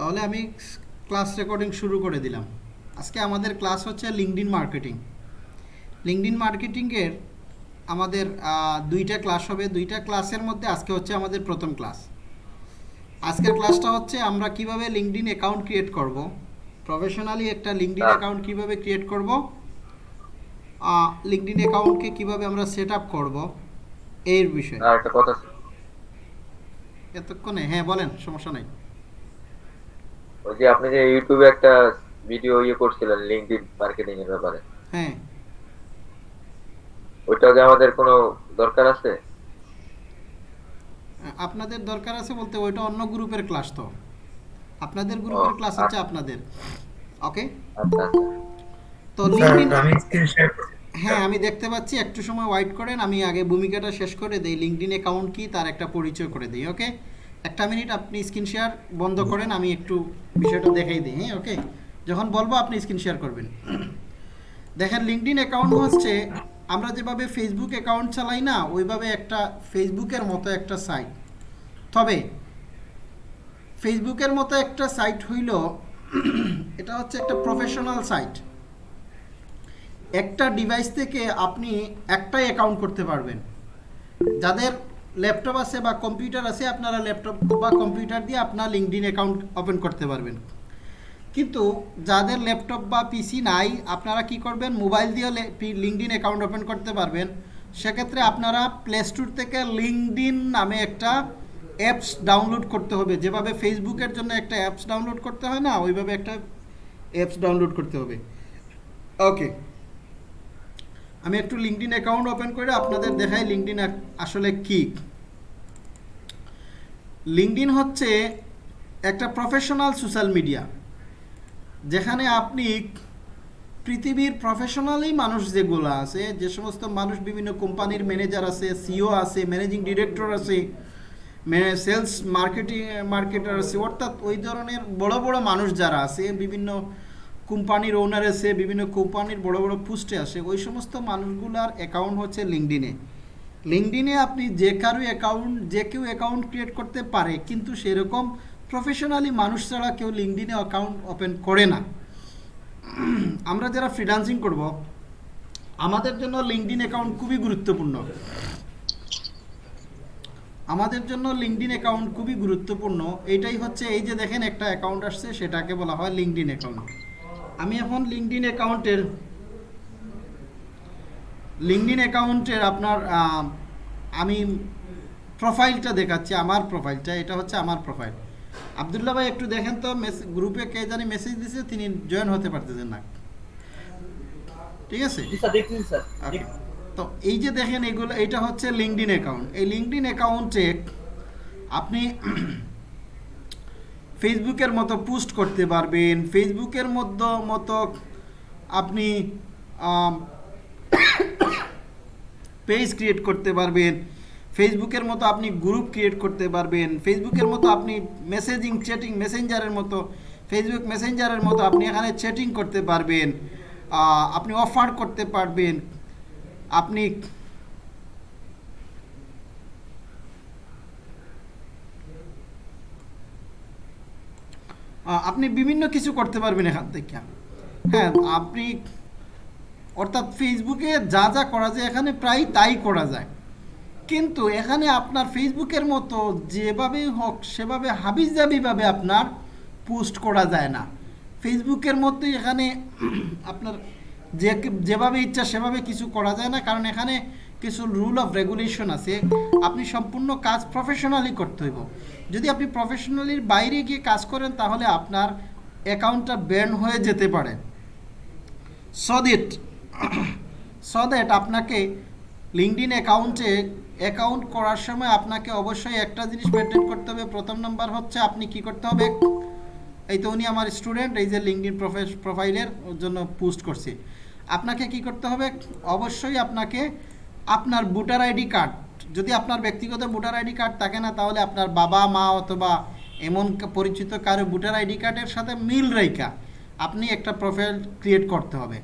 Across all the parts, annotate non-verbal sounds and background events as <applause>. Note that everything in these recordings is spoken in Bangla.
তাহলে আমি ক্লাস রেকর্ডিং শুরু করে দিলাম আজকে আমাদের ক্লাস হচ্ছে লিঙ্কডিন মার্কেটিং লিঙ্কডিন মার্কেটিংয়ের আমাদের দুইটা ক্লাস হবে দুইটা ক্লাসের মধ্যে আজকে হচ্ছে আমাদের প্রথম ক্লাস আজকের ক্লাসটা হচ্ছে আমরা কিভাবে লিঙ্কডিন অ্যাকাউন্ট ক্রিয়েট করব প্রফেশনালি একটা লিঙ্কডিন অ্যাকাউন্ট কিভাবে ক্রিয়েট করব লিঙ্কডিন অ্যাকাউন্টকে কিভাবে আমরা সেট আপ করব এর বিষয়ে হ্যাঁ, এতক্ষণে হ্যাঁ বলেন সমস্যা নাই বলছি আপনি যে ইউটিউবে একটা ভিডিও ইয়ে করছিলেন লিংকডইন মার্কেটিং এর ব্যাপারে হ্যাঁ ওটা যে আমাদের কোনো দরকার আছে আপনাদের দরকার আছে বলতে ওইটা অন্য গ্রুপের ক্লাস তো আপনাদের গ্রুপের ক্লাস হচ্ছে আচ্ছা। আপনাদের ওকে আচ্ছা, আচ্ছা। তো লিংকডইন আমি স্ক্রিন শেয়ার করছি হ্যাঁ আমি দেখতে পাচ্ছি একটু সময় ওয়াইট করেন আমি আগে ভূমিকাটা শেষ করে দেই লিংকডইন অ্যাকাউন্ট কি তার একটা পরিচয় করে দেই ওকে একটা মিনিট আপনি স্ক্রিন শেয়ার বন্ধ করেন আমি একটু বিষয়টা দেখাই দিই হ্যাঁ ওকে যখন বলবো আপনি স্ক্রিন শেয়ার করবেন দেখেন লিঙ্কডিন অ্যাকাউন্ট হচ্ছে আমরা যেভাবে ফেসবুক অ্যাকাউন্ট চালাই না ওইভাবে একটা ফেসবুকের মতো একটা সাইট তবে ফেসবুকের মতো একটা সাইট হইল এটা হচ্ছে একটা প্রফেশনাল সাইট একটা ডিভাইস থেকে আপনি একটাই অ্যাকাউন্ট করতে পারবেন যাদের ল্যাপটপ আছে বা কম্পিউটার আছে আপনারা ল্যাপটপ বা কম্পিউটার দিয়ে আপনার লিঙ্কডিন অ্যাকাউন্ট ওপেন করতে পারবেন কিন্তু যাদের ল্যাপটপ বা পিসি নাই আপনারা কি করবেন মোবাইল দিয়ে লিঙ্কডিন অ্যাকাউন্ট ওপেন করতে পারবেন সেক্ষেত্রে আপনারা প্লে স্টোর থেকে লিঙ্কডিন নামে একটা অ্যাপস ডাউনলোড করতে হবে যেভাবে ফেসবুকের জন্য একটা অ্যাপস ডাউনলোড করতে হয় না ওইভাবে একটা অ্যাপস ডাউনলোড করতে হবে ওকে আমি একটু লিঙ্কডিন অ্যাকাউন্ট ওপেন করে আপনাদের দেখাই লিঙ্কডিন আসলে কি লিঙ্কডিন হচ্ছে একটা প্রফেশনাল সোশ্যাল মিডিয়া যেখানে আপনি পৃথিবীর প্রফেশনালি মানুষ যেগুলো আছে যে সমস্ত মানুষ বিভিন্ন কোম্পানির ম্যানেজার আছে সিও আছে ম্যানেজিং ডিরেক্টর আছে সেলস মার্কেটিং মার্কেটার আছে অর্থাৎ ওই ধরনের বড় বড় মানুষ যারা আছে বিভিন্ন কোম্পানির ওনার এসে বিভিন্ন কোম্পানির বড় বড় পোস্টে আসে ওই সমস্ত মানুষগুলোর অ্যাকাউন্ট হচ্ছে লিঙ্কডিনে লিঙ্কডিনে আপনি যে কারো অ্যাকাউন্ট যে কেউ অ্যাকাউন্ট ক্রিয়েট করতে পারে কিন্তু সেরকম প্রফেশনালি মানুষ ছাড়া কেউ লিঙ্কডিনে অ্যাকাউন্ট ওপেন করে না আমরা যারা ফ্রিডান্সিং করব আমাদের জন্য লিঙ্কডিন অ্যাকাউন্ট খুবই গুরুত্বপূর্ণ আমাদের জন্য লিঙ্কডিন অ্যাকাউন্ট খুবই গুরুত্বপূর্ণ এটাই হচ্ছে এই যে দেখেন একটা অ্যাকাউন্ট আসছে সেটাকে বলা হয় লিঙ্কডিন অ্যাকাউন্ট আমি এখন লিঙ্কডিন অ্যাকাউন্টের লিঙ্কডিন অ্যাকাউন্টের আপনার আমি প্রোফাইলটা দেখাচ্ছি আমার প্রোফাইলটা এটা হচ্ছে আমার প্রোফাইল আবদুল্লা ভাই একটু দেখেন তো গ্রুপে কে জানি মেসেজ দিছে তিনি জয়েন হতে পারতেছেন না ঠিক আছে তো এই যে দেখেন এগুলো এটা হচ্ছে লিঙ্কডিন অ্যাকাউন্ট এই লিঙ্কডিন অ্যাকাউন্টে আপনি ফেসবুকের মতো পোস্ট করতে পারবেন ফেসবুকের মধ্য মতো আপনি পেজ ক্রিয়েট করতে পারবেন ফেসবুকের মতো আপনি গ্রুপ ক্রিয়েট করতে পারবেন ফেসবুকের মতো আপনি মেসেজিং চ্যাটিং মেসেঞ্জারের মতো ফেসবুক মেসেঞ্জারের মতো আপনি এখানে চ্যাটিং করতে পারবেন আপনি অফার করতে পারবেন আপনি আপনি বিভিন্ন কিছু করতে পারবেন এখান থেকে হ্যাঁ আপনি অর্থাৎ ফেসবুকে যা যা করা যায় এখানে প্রায় তাই করা যায় কিন্তু এখানে আপনার ফেসবুকের মতো যেভাবেই হোক সেভাবে হাবিজ যাবিভাবে আপনার পোস্ট করা যায় না ফেসবুকের মতো এখানে <clears throat> আপনার যে যেভাবে ইচ্ছা সেভাবে কিছু করা যায় না কারণ এখানে কিছু রুল অফ রেগুলেশন আছে আপনি সম্পূর্ণ কাজ প্রফেশনালি করতে হইব যদি আপনি প্রফেশনালির বাইরে গিয়ে কাজ করেন তাহলে আপনার অ্যাকাউন্টটা ব্যান হয়ে যেতে পারে সো দ্যাট সো দ্যাট আপনাকে ইন অ্যাকাউন্টে অ্যাকাউন্ট করার সময় আপনাকে অবশ্যই একটা জিনিস মেনটেন করতে হবে প্রথম নম্বর হচ্ছে আপনি কি করতে হবে এই তো উনি আমার স্টুডেন্ট এই যে ইন প্রোফাইলের জন্য পোস্ট করছি আপনাকে কি করতে হবে অবশ্যই আপনাকে আপনার ভোটার আইডি কার্ড যদি আপনার ব্যক্তিগত ভোটার আইডি কার্ড থাকে না তাহলে আপনার বাবা মা অথবা এমন পরিচিত কারো ভোটার আইডি কার্ডের সাথে মিল রেখা আপনি একটা প্রোফাইল ক্রিয়েট করতে হবে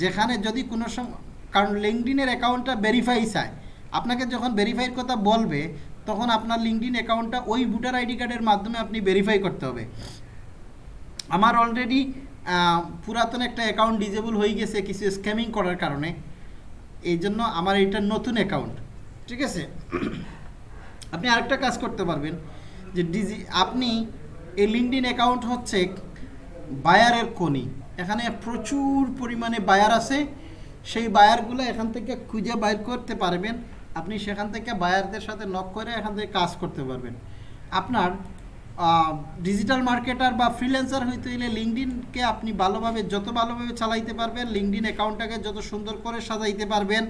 যেখানে যদি কোনো কারণ লিঙ্কডিনের অ্যাকাউন্টটা ভেরিফাই চায় আপনাকে যখন ভেরিফাইয়ের কথা বলবে তখন আপনার লিঙ্কডিন অ্যাকাউন্টটা ওই ভোটার আইডি কার্ডের মাধ্যমে আপনি ভেরিফাই করতে হবে আমার অলরেডি পুরাতন একটা অ্যাকাউন্ট ডিজেবল হয়ে গেছে কিছু স্ক্যামিং করার কারণে এই জন্য আমার এটা নতুন অ্যাকাউন্ট ঠিক আছে আপনি আরেকটা কাজ করতে পারবেন যে ডিজি আপনি এই লিঙ্কডিন অ্যাকাউন্ট হচ্ছে বায়ারের কোনি এখানে প্রচুর পরিমাণে বায়ার আছে সেই বায়ারগুলো এখান থেকে খুঁজে বাইর করতে পারবেন আপনি সেখান থেকে বায়ারদের সাথে নক করে এখান থেকে কাজ করতে পারবেন আপনার ডিজিটাল মার্কেটার বা ফ্রিল্যান্সার হইতে হলে লিঙ্কডিনকে আপনি ভালোভাবে যত ভালোভাবে চালাইতে পারবেন লিঙ্কডিন অ্যাকাউন্টটাকে যত সুন্দর করে সাজাইতে পারবেন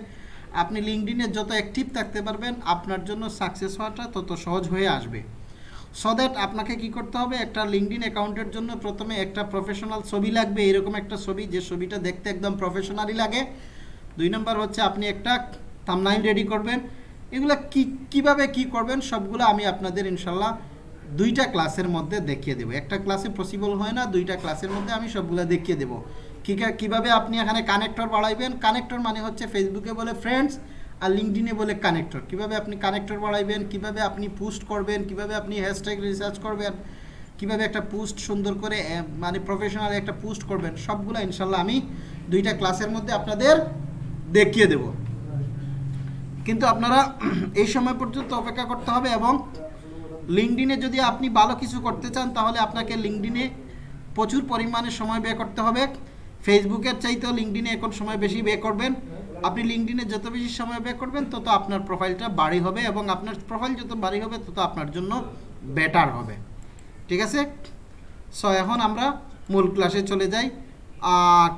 আপনি লিঙ্কডিনে যত অ্যাক্টিভ থাকতে পারবেন আপনার জন্য সাকসেস হওয়াটা তত সহজ হয়ে আসবে সো দ্যাট আপনাকে কি করতে হবে একটা লিঙ্কডিন অ্যাকাউন্টের জন্য প্রথমে একটা প্রফেশনাল ছবি লাগবে এরকম একটা ছবি যে ছবিটা দেখতে একদম প্রফেশনালি লাগে দুই নম্বর হচ্ছে আপনি একটা থামলাইন রেডি করবেন এগুলো কি কীভাবে কি করবেন সবগুলো আমি আপনাদের ইনশাল্লাহ দুইটা ক্লাসের মধ্যে দেখিয়ে দেবো একটা ক্লাসে পসিবল হয় না দুইটা ক্লাসের মধ্যে আমি সবগুলো দেখিয়ে দেবো কীভাবে আপনি এখানে কানেক্টর বাড়াইবেন কানেক্টর মানে হচ্ছে ফেসবুকে বলে ফ্রেন্ডস আর লিঙ্কডিনে বলে কানেক্টর কিভাবে আপনি কানেক্টর বাড়াইবেন কিভাবে আপনি পোস্ট করবেন কিভাবে আপনি হ্যাশট্যাগ রিসার্চ করবেন কিভাবে একটা পোস্ট সুন্দর করে মানে প্রফেশনাল একটা পোস্ট করবেন সবগুলো ইনশাল্লাহ আমি দুইটা ক্লাসের মধ্যে আপনাদের দেখিয়ে দেব কিন্তু আপনারা এই সময় পর্যন্ত অপেক্ষা করতে হবে এবং লিঙ্কডিনে যদি আপনি ভালো কিছু করতে চান তাহলে আপনাকে লিঙ্কডিনে প্রচুর পরিমাণে সময় ব্যয় করতে হবে ফেসবুকের চাইতেও লিঙ্কডিনে এখন সময় বেশি ব্যয় করবেন আপনি লিঙ্কডিনে যত বেশি সময় ব্যয় করবেন তত আপনার প্রোফাইলটা বাড়ি হবে এবং আপনার প্রোফাইল যত বাড়ি হবে তত আপনার জন্য বেটার হবে ঠিক আছে সো এখন আমরা মূল ক্লাসে চলে যাই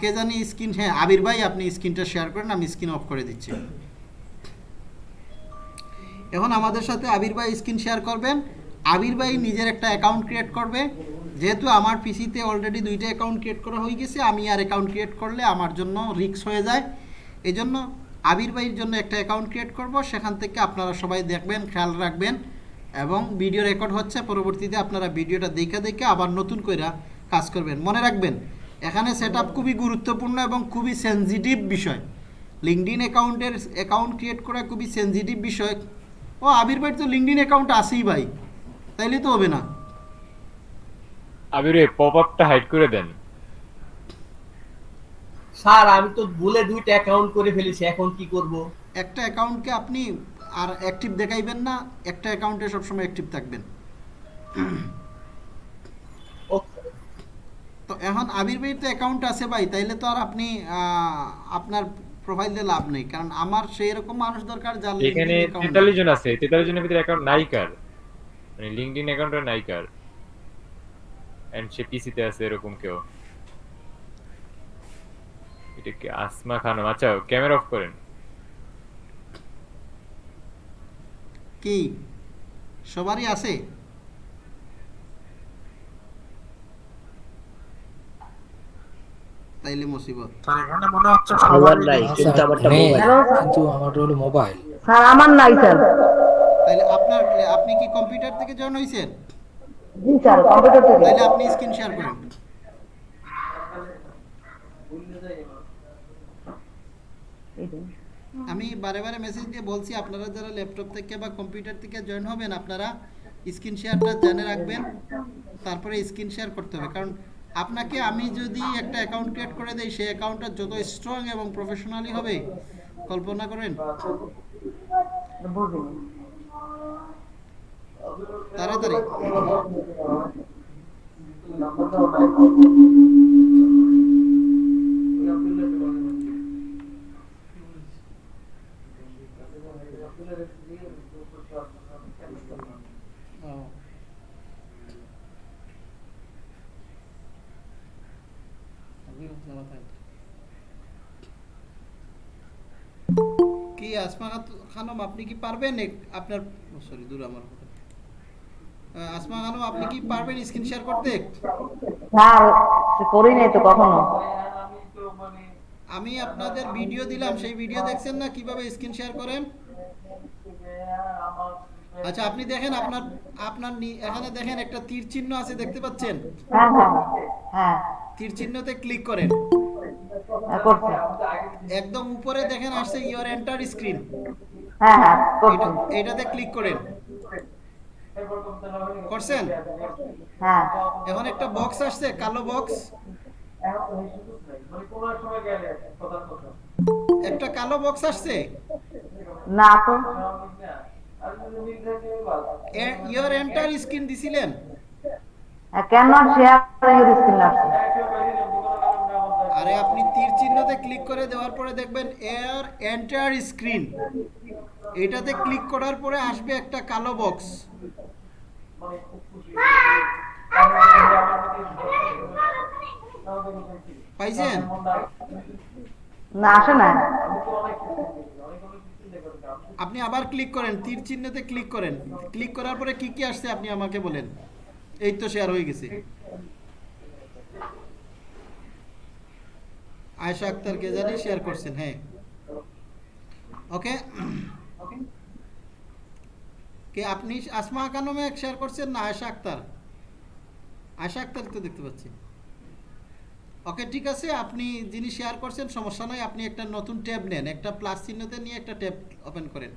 কে জানি স্ক্রিন হ্যাঁ আবির ভাই আপনি স্ক্রিনটা শেয়ার করেন আমি স্ক্রিন অফ করে দিচ্ছি এখন আমাদের সাথে আবির ভাই স্ক্রিন শেয়ার করবেন আবির ভাই নিজের একটা অ্যাকাউন্ট ক্রিয়েট করবে যেহেতু আমার পিসিতে অলরেডি দুইটা অ্যাকাউন্ট ক্রিয়েট করা হয়ে গেছে আমি আর অ্যাকাউন্ট ক্রিয়েট করলে আমার জন্য রিক্স হয়ে যায় এই জন্য আবির ভাইয়ের জন্য একটা অ্যাকাউন্ট ক্রিয়েট করব সেখান থেকে আপনারা সবাই দেখবেন খেয়াল রাখবেন এবং ভিডিও রেকর্ড হচ্ছে পরবর্তীতে আপনারা ভিডিওটা দেখে দেখে আবার নতুন করে কাজ করবেন মনে রাখবেন এখানে সেট খুবই গুরুত্বপূর্ণ এবং খুবই সেন্সিটিভ বিষয় লিঙ্কডিন অ্যাকাউন্টের অ্যাকাউন্ট ক্রিয়েট করা খুবই সেন্সিটিভ বিষয় ও আবির ভাইয়ের তো লিঙ্কডিন অ্যাকাউন্ট আছেই ভাই তাইলে তো হবে না আবির এই পপ আপটা হাইড করে দেন স্যার আমি তো ভুলে দুইটা অ্যাকাউন্ট করে ফেলেছি এখন কি করব একটা অ্যাকাউন্টকে আপনি আর অ্যাক্টিভ দেখাইবেন না একটা অ্যাকাউন্টে সব সময় অ্যাক্টিভ থাকবেন তো এখন আবির ভাইয়ের তো অ্যাকাউন্ট আছে ভাই তাইলে তো আর আপনি আপনার প্রোফাইল দিয়ে লাভ নেই কারণ আমার সেই রকম মানুষ দরকার যার এখানে 43 জন আছে 43 জনের ভিতরে অ্যাকাউন্ট নাই কার মানে লিঙ্কডিন অ্যাকাউন্টটা নাইকার এন্ড সে পিসিতে আছে এরকম কেউ এটা কি আসমা খানম আচ্ছা ক্যামেরা অফ করেন কি সবারই আছে তাইলে মুসিবত স্যার এখানে মনে হচ্ছে সবার নাই কিন্তু আমারটা মোবাইল হ্যাঁ। কিন্তু আমারটা হলো মোবাইল স্যার আমার নাই স্যার তাইলে আপনি কি কম্পিউটার থেকে জয়েন হইছেন জি স্যার কম্পিউটার থেকে তাহলে আপনি স্ক্রিন শেয়ার করেন আমি বারে বারে মেসেজ দিয়ে বলছি আপনারা যারা ল্যাপটপ থেকে বা কম্পিউটার থেকে জয়েন হবেন আপনারা স্ক্রিন শেয়ারটা জেনে রাখবেন তারপরে স্ক্রিন শেয়ার করতে হবে কারণ আপনাকে আমি যদি একটা অ্যাকাউন্ট ক্রিয়েট করে দেই সেই অ্যাকাউন্টটা যত স্ট্রং এবং প্রফেশনালি হবে কল্পনা করেন তাড়াতাড়ি নম্বর নাম্বার লাইক আপনি লিখতে পারেন কি হবে আপনি রেসিপি বলতে পারতাম না কি আসমা খান আপনি কি পারবে নে আপনার সরি দূর আমার আসমা খানু আপনি কি পারবেন স্ক্রিন শেয়ার করতে স্যার করি নাই তো কখনো আমি আপনাদের ভিডিও দিলাম সেই ভিডিও দেখছেন না কিভাবে স্ক্রিন শেয়ার করেন আচ্ছা আপনি দেখেন আপনার আপনার এখানে দেখেন একটা তীর চিহ্ন আছে দেখতে পাচ্ছেন হ্যাঁ, হ্যাঁ, হ্যাঁ। তীর চিহ্নতে ক্লিক করেন হ্যাঁ, একদম উপরে দেখেন আসছে ইওর এন্টার স্ক্রিন হ্যাঁ হ্যাঁ এটাতে ক্লিক করেন করছেন হ্যাঁ এখন একটা বক্স আসছে কালো বক্স একটা কালো বক্স আসছে না তো ইওর এন্টার স্ক্রিন দিছিলেন শেয়ার হ্যাঁ, স্ক্রিন আসছে আরে আপনি তীর চিহ্নতে ক্লিক করে দেওয়ার পরে দেখবেন এয়ার এন্টার স্ক্রিন এটাতে ক্লিক করার পরে আসবে একটা কালো বক্স পাইছেন না আসে না আপনি আবার ক্লিক করেন তীর চিহ্নতে ক্লিক করেন ক্লিক করার পরে কি কি আসছে আপনি আমাকে বলেন এই তো শেয়ার হয়ে গেছে আয়শা আক্তার কে জানি শেয়ার করছেন হ্যাঁ ওকে কে আপনি আসমা আকানমে শেয়ার করছেন না আয়সা আক্তার আয়সা আক্তার তো দেখতে পাচ্ছি ওকে ঠিক আছে আপনি যিনি শেয়ার করছেন সমস্যা নয় আপনি একটা নতুন ট্যাব নেন একটা প্লাস চিহ্নতে নিয়ে একটা ট্যাব ওপেন করেন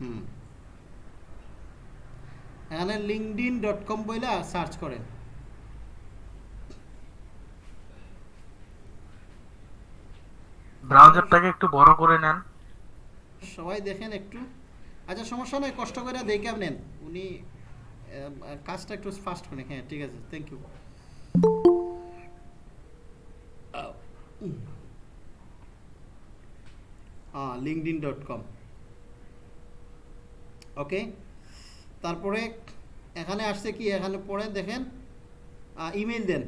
হুম এখানে লিঙ্কডিন ডট কম বইলা সার্চ করেন ব্রাউজারটাকে একটু বড় করে নেন সবাই দেখেন একটু আচ্ছা সমস্যা নয় কষ্ট করে দেখে নেন উনি কাজটা একটু ফাস্ট করে হ্যাঁ ঠিক আছে thank you LinkedIn dot com okay তারপরে এখানে আসছে কি এখানে পড়ে দেখেন ইমেল দেন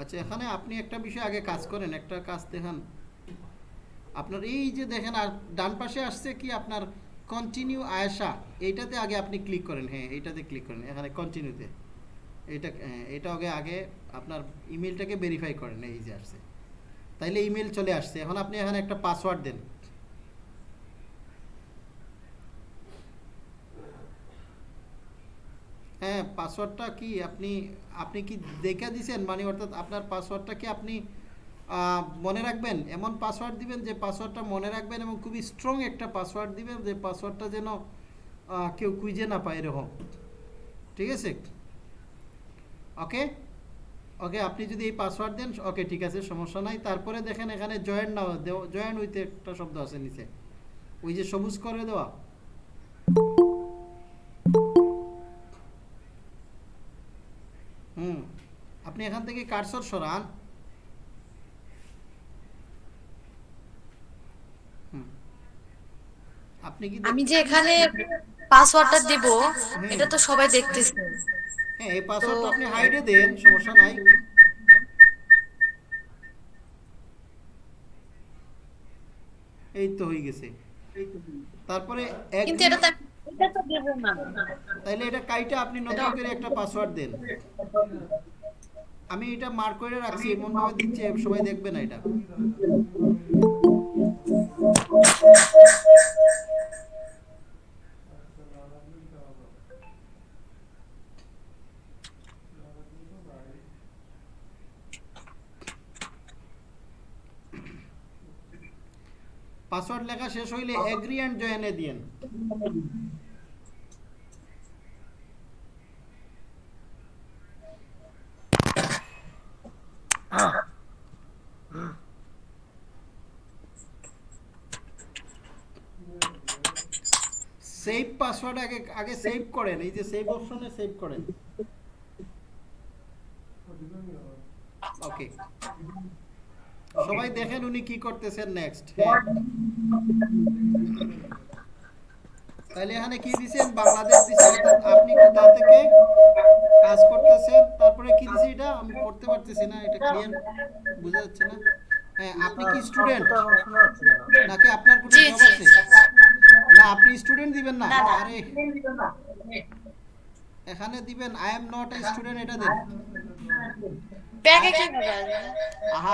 আচ্ছা এখানে আপনি একটা বিষয় আগে কাজ করেন একটা কাজ দেখান আপনার এই যে দেখেন আর ডান পাশে আসছে কি আপনার কন্টিনিউ আয়সা এইটাতে আগে আপনি ক্লিক করেন হ্যাঁ এইটাতে ক্লিক করেন এখানে কন্টিনিউতে এটা হ্যাঁ, এটা আগে আগে আপনার ইমেলটাকে ভেরিফাই করেন এই যে আসছে তাইলে ইমেল চলে আসছে এখন আপনি এখানে একটা পাসওয়ার্ড দেন হ্যাঁ পাসওয়ার্ডটা কি আপনি আপনি কি দেখে দিছেন মানে অর্থাৎ আপনার পাসওয়ার্ডটা কি আপনি মনে রাখবেন এমন পাসওয়ার্ড দিবেন যে পাসওয়ার্ডটা মনে রাখবেন এবং খুবই স্ট্রং একটা পাসওয়ার্ড দিবেন যে পাসওয়ার্ডটা যেন কেউ কুইজে না পায় এরকম ঠিক আছে ওকে ওকে আপনি যদি এই পাসওয়ার্ড দেন ওকে ঠিক আছে সমস্যা নাই তারপরে দেখেন এখানে জয়েন্ট না জয়েন্ট উইথ একটা শব্দ আছে নিচে ওই যে সবুজ করে দেওয়া আপনি এখান থেকে কারসর সরান আপনি কি আমি যে এখানে পাসওয়ার্ডটা দেব এটা তো সবাই দেখতেছে হ্যাঁ এই পাসওয়ার্ডটা আপনি হাইডে দেন সমস্যা নাই এই তো হয়ে গেছে তারপরে কিন্তু এটা তো এটা তো দেব না তাইলে এটা কাইটা আপনি নতুন করে একটা পাসওয়ার্ড দেন আমি এটা মার্ক করে রাখছি এমন ভাবে দিচ্ছি সবাই দেখবে না এটা পাসওয়ার্ড লেখা শেষ হইলে এগ্রি অ্যান্ড জয়েনে দিয়েন পাসওয়ার্ড আগে আগে সেভ করেন এই যে সেভ অপশনে সেভ করেন ওকে সবাই দেখেন উনি কি করতেছেন নেক্সট হ্যাঁ। তাহলে এখানে কি দিছেন বাংলাদেশ দিছেন অর্থাৎ আপনি কোথা থেকে কাজ করতেছেন তারপরে কি দিছে এটা আমি করতে পারতেছি না এটা ক্লিয়ার বোঝা যাচ্ছে না হ্যাঁ আপনি কি স্টুডেন্ট নাকি আপনার কোনো জব আছে না আপনি স্টুডেন্ট দিবেন না আরে এখানে দিবেন I am not a student এটা দেন ব্যাগে কি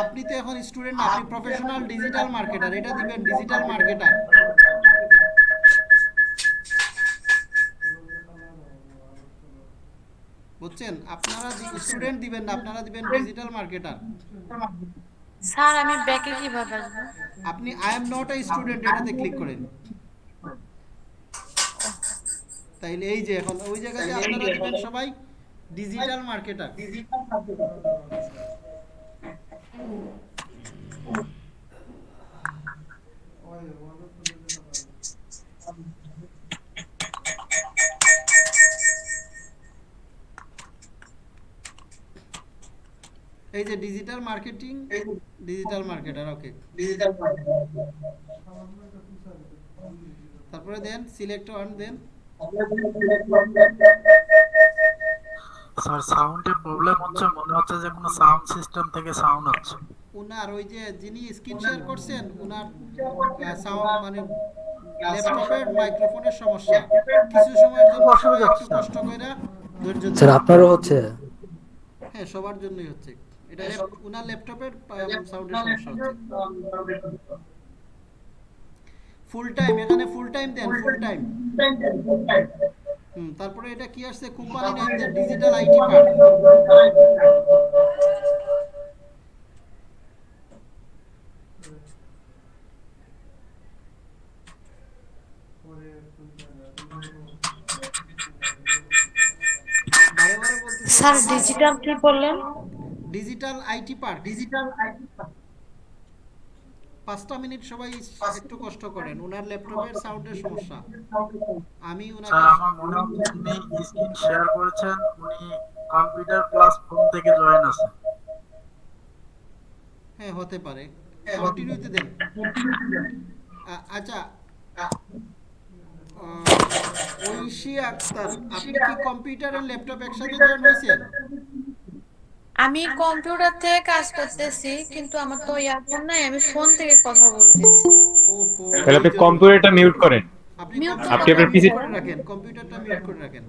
আপনি তো এখন স্টুডেন্ট না আপনি প্রফেশনাল ডিজিটাল মার্কেটার এটা দিবেন ডিজিটাল মার্কেটার বুঝছেন আপনারা স্টুডেন্ট দিবেন না আপনারা দিবেন ডিজিটাল মার্কেটার স্যার আমি ব্যাকে কিভাবে আসব আপনি I am not a student এটাতে ক্লিক করেন তাইলে এই যে এখন ওই জায়গাতে আপনারা সবাই ডিজিটাল মার্কেটিং ডিজিটাল মার্কেটার এই যে digital marketing digital marketer okay digital তারপরে দেন সিলেক্ট ওয়ান দেন স্যার সাউন্ডে প্রবলেম হচ্ছে মনে হচ্ছে যে কোনো সাউন্ড সিস্টেম থেকে সাউন্ড হচ্ছে ওনার ওই যে যিনি স্ক্রিন শেয়ার করছেন ওনার সাউন্ড মানে ল্যাপটপের মাইক্রোফোনের সমস্যা কিছু সময়ের জন্য অসুবিধা হচ্ছে কষ্ট কইরা ধৈর্য স্যার আপনারও হচ্ছে হ্যাঁ সবার জন্যই হচ্ছে এটা ওনার ল্যাপটপের সাউন্ডের সমস্যা হচ্ছে ফুল টাইম এখানে ফুল টাইম দেন ফুল টাইম হুম তারপরে এটা কি আসছে company name then digital IT card sir digital কি বললেন digital IT park digital IT park পাঁচটা মিনিট সবাই একটু কষ্ট করেন ওনার ল্যাপটপের সাউন্ডের সমস্যা আমি আচ্ছা, উনাকে আমার মনে হয় উনি স্ক্রিন শেয়ার করেছেন উনি কম্পিউটার ক্লাস ফোন থেকে জয়েন আছে হ্যাঁ হতে পারে কন্টিনিউতে হ্যাঁ, দেন আচ্ছা, আচ্ছা। ঐশী আক্তার আপনি কি কম্পিউটার আর ল্যাপটপ একসাথে জয়েন হয়েছেন আমি কম্পিউটার থেকে কাজ করতেছি কিন্তু আমার তো ইয়ারফোন নাই আমি ফোন থেকে কথা বলতেছি তাহলে আপনি কম্পিউটারটা মিউট করেন আপনি আপনার পিসি রাখেন কম্পিউটারটা মিউট করে রাখেন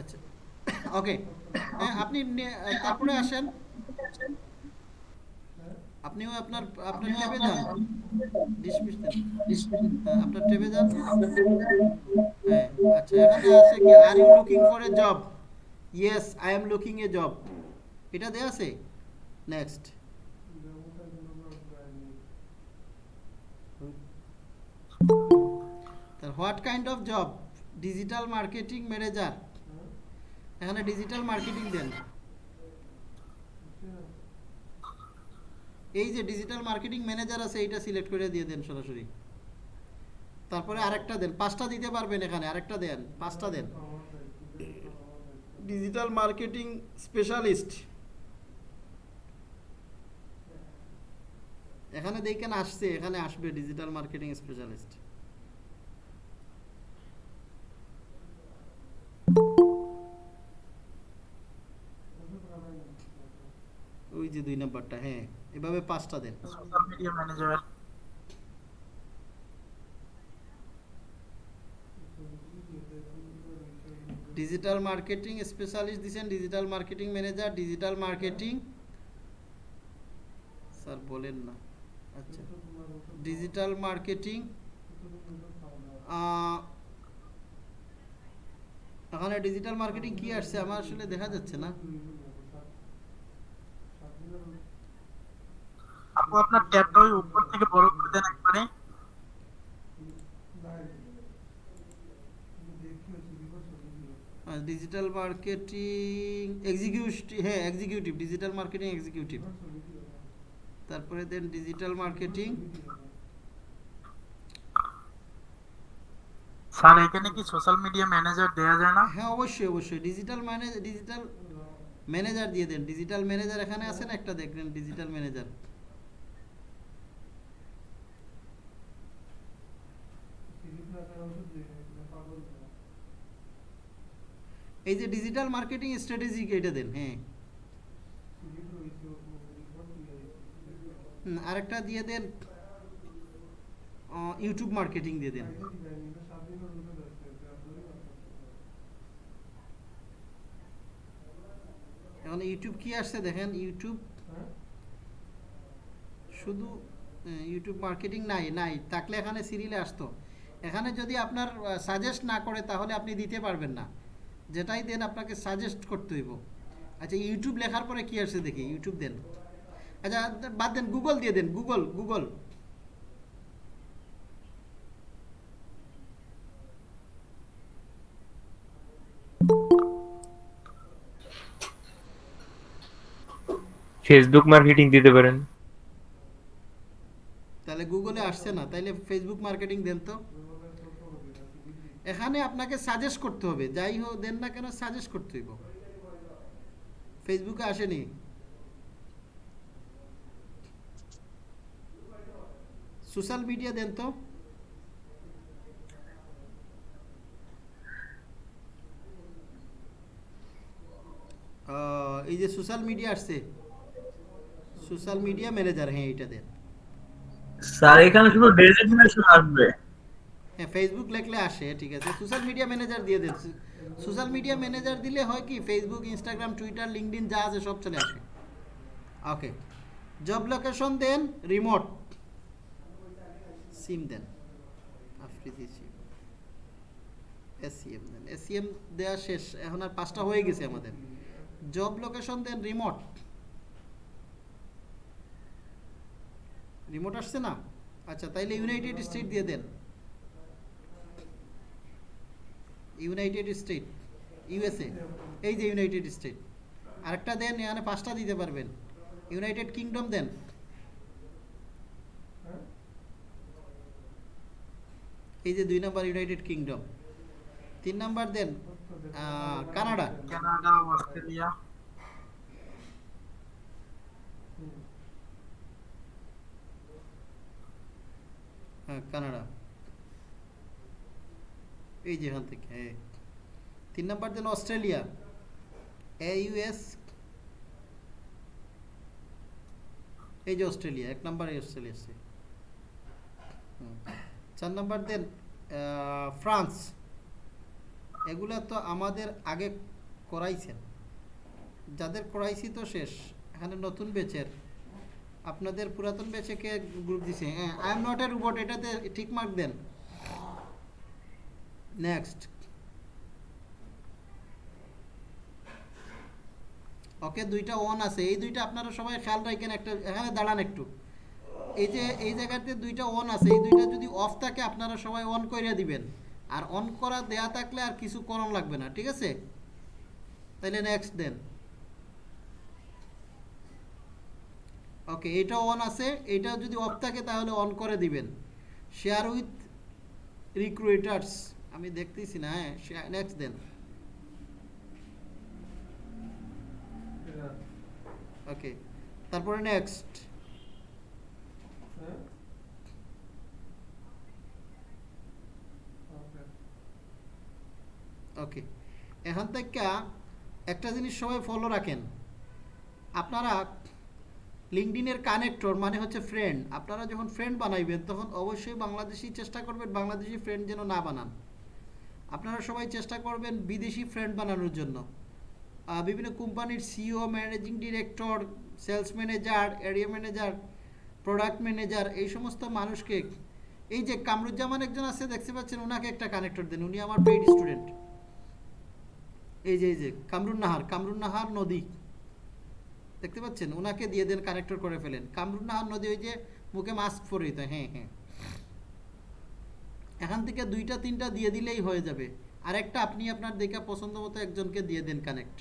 আচ্ছা ওকে আপনি তারপরে আসেন আপনিও আপনার আপনার টেবে যান আপনার টেবে যান হ্যাঁ, আচ্ছা এখানে আছে কি are you looking for a job yes I am looking a job এটা দেয়া আছে next what kind of job digital marketing manager এখানে ডিজিটাল মার্কেটিং দেন এই যে ডিজিটাল মার্কেটিং ম্যানেজার আছে এইটা সিলেক্ট করে দিয়ে দেন সরাসরি তারপরে আরেকটা দেন পাঁচটা দিতে পারবেন এখানে আরেকটা দেন পাঁচটা দেন ডিজিটাল মার্কেটিং স্পেশালিস্ট এখানে দেখেন আসছে এখানে আসবে ডিজিটাল মার্কেটিং স্পেশালিস্ট ওই যে দুই নাম্বারটা হ্যাঁ এভাবে পাঁচটা দেন ডিজিটাল মার্কেটিং স্পেশালিস্ট দিচ্ছেন digital marketing manager digital marketing sir বলেন না আচ্ছা ডিজিটাল মার্কেটিং এখানে ডিজিটাল মার্কেটিং কি আসছে আমার আসলে দেখা যাচ্ছে না আপু আপনার ট্যাবটা ওই উপর থেকে বড় করে দেন একবারে ডিজিটাল মার্কেটিং এক্সিকিউটিভ হ্যাঁ এক্সিকিউটিভ ডিজিটাল মার্কেটিং এক্সিকিউটিভ তারপরে দেন ডিজিটাল মার্কেটিং স্যার এখানে কি সোশ্যাল মিডিয়া ম্যানেজার দেয়া যায় না হ্যাঁ অবশ্যই অবশ্যই ডিজিটাল ম্যানেজার ডিজিটাল ম্যানেজার দিয়ে দেন ডিজিটাল ম্যানেজার এখানে আছেন একটা দেখবেন ডিজিটাল ম্যানেজার এই যে ডিজিটাল মার্কেটিং স্ট্র্যাটেজি এটা দেন হ্যাঁ আরেকটা দিয়ে দেন ইউটিউব মার্কেটিং দিয়ে দেন এখন ইউটিউব কি আসছে দেখেন ইউটিউব শুধু ইউটিউব মার্কেটিং নাই নাই থাকলে এখানে সিরিয়ালে আসতো এখানে যদি আপনার সাজেস্ট না করে তাহলে আপনি দিতে পারবেন না যেটাই দেন আপনাকে সাজেস্ট করতে হইব আচ্ছা ইউটিউব লেখার পরে কি আসে দেখি ইউটিউব দেন আচ্ছা বাদ দেন গুগল দিয়ে দেন গুগল গুগল ফেসবুক মার্কেটিং দিতে পারেন তাহলে গুগলে আসছে না তাইলে ফেসবুক মার্কেটিং দেন তো এখানে আপনাকে সাজেস্ট করতে হবে যাই হোক দেন না কেন সাজেস্ট করতে হইব ফেসবুকে আসেনি সোশ্যাল মিডিয়া দেন তো এই যে সোশ্যাল মিডিয়া আসছে সোশ্যাল মিডিয়া ম্যানেজার হ্যাঁ এটা দেন স্যার এখানে শুধু ডেজিগনেশন আসবে হ্যাঁ ফেসবুক লেখলে আসে ঠিক আছে সোশ্যাল মিডিয়া ম্যানেজার দিয়ে দেন সোশ্যাল মিডিয়া ম্যানেজার দিলে হয় কি ফেসবুক ইনস্টাগ্রাম টুইটার লিঙ্কডিন যা আছে সব চলে আসে ওকে জব লোকেশন দেন রিমোট সিম দেন সিম এসিএম e দেন এসিএম e দেওয়া শেষ এখন আর পাঁচটা হয়ে গেছে আমাদের জব লোকেশন দেন রিমোট রিমোট আসছে না আচ্ছা তাইলে ইউনাইটেড স্টেট দিয়ে দেন ইউনাইটেড স্টেট ইউএসএ এই যে ইউনাইটেড স্টেট আরেকটা দেন এখানে পাঁচটা দিতে পারবেন ইউনাইটেড কিংডম দেন এই যে দুই নম্বর ইউনাইটেড কিংডম তিন নাম্বার দেন কানাডা কানাডা অস্ট্রেলিয়া হ্যাঁ, কানাডা এই যেখান থেকে হ্যাঁ তিন নম্বর দেন অস্ট্রেলিয়া এ ইউএস এই যে অস্ট্রেলিয়া এক নম্বর অস্ট্রেলিয়া আছে চার নাম্বার দেন ফ্রান্স এগুলা তো আমাদের আগে করাইছেন যাদের করাইছি তো শেষ এখানে নতুন বেচের আপনাদের পুরাতন বেচে কে গ্রুপ দিছে হ্যাঁ I am not a robot এটাতে ঠিক মার্ক দেন next ওকে দুইটা ওয়ান আছে এই দুইটা আপনারা সবাই খেয়াল রাখেন একটা এখানে দাঁড়ান একটু এই যে এই জায়গাতে দুইটা ওয়ান আছে এই দুইটা যদি অফ থাকে আপনারা সবাই অন করিয়া দিবেন আর অন করা দেয়া থাকলে আর কিছু করণ লাগবে না ঠিক আছে তাহলে নেক্সট দেন ওকে এটা অন আছে এটা যদি অফ থাকে তাহলে অন করে দিবেন শেয়ার উইথ রিক্রুটার্স আমি দেখতেছি না হ্যাঁ নেক্সট দেন ওকে তারপরে নেক্সট ওকে এখান থেকে একটা জিনিস সবাই ফলো রাখেন আপনারা লিঙ্কডিনের কানেক্টর মানে হচ্ছে ফ্রেন্ড আপনারা যখন ফ্রেন্ড বানাইবেন তখন অবশ্যই বাংলাদেশি চেষ্টা করবেন বাংলাদেশি ফ্রেন্ড যেন না বানান আপনারা সবাই চেষ্টা করবেন বিদেশি ফ্রেন্ড বানানোর জন্য বিভিন্ন কোম্পানির CEO managing director sales manager area manager product manager এই সমস্ত মানুষকে এই যে কামরুজ্জামান একজন আছে দেখতে পাচ্ছেন ওনাকে একটা কানেক্টর দেন উনি আমার পেইড স্টুডেন্ট এই যে এই যে কামরুন নাহার কামরুন নাহার নদী দেখতে পাচ্ছেন ওনাকে দিয়ে দেন কানেক্টর করে ফেলেন কামরুন নাহার নদী ওই যে মুখে মাস্ক পরে হ্যাঁ হ্যাঁ এখান থেকে দুইটা তিনটা দিয়ে দিলেই হয়ে যাবে আর একটা আপনি আপনার দেখা পছন্দ মতো একজনকে দিয়ে দেন কানেক্ট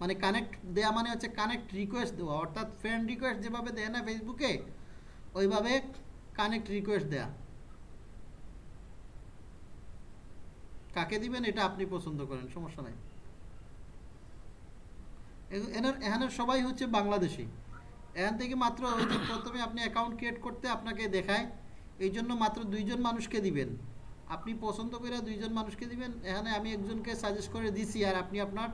মানে কানেক্ট দেওয়া মানে হচ্ছে কানেক্ট রিকোয়েস্ট দেওয়া অর্থাৎ ফ্রেন্ড রিকোয়েস্ট যেভাবে দেয় না ফেসবুকে ওইভাবে কানেক্ট রিকোয়েস্ট দেয়া কাকে দিবেন এটা আপনি পছন্দ করেন সমস্যা নাই এনার এখানে সবাই হচ্ছে বাংলাদেশি এখান থেকে মাত্র প্রথমে আপনি অ্যাকাউন্ট ক্রিয়েট করতে আপনাকে দেখায় এই জন্য মাত্র দুইজন মানুষকে দিবেন আপনি পছন্দ করে দুইজন মানুষকে দিবেন এখানে আমি একজনকে সাজেস্ট করে দিছি আর আপনি আপনার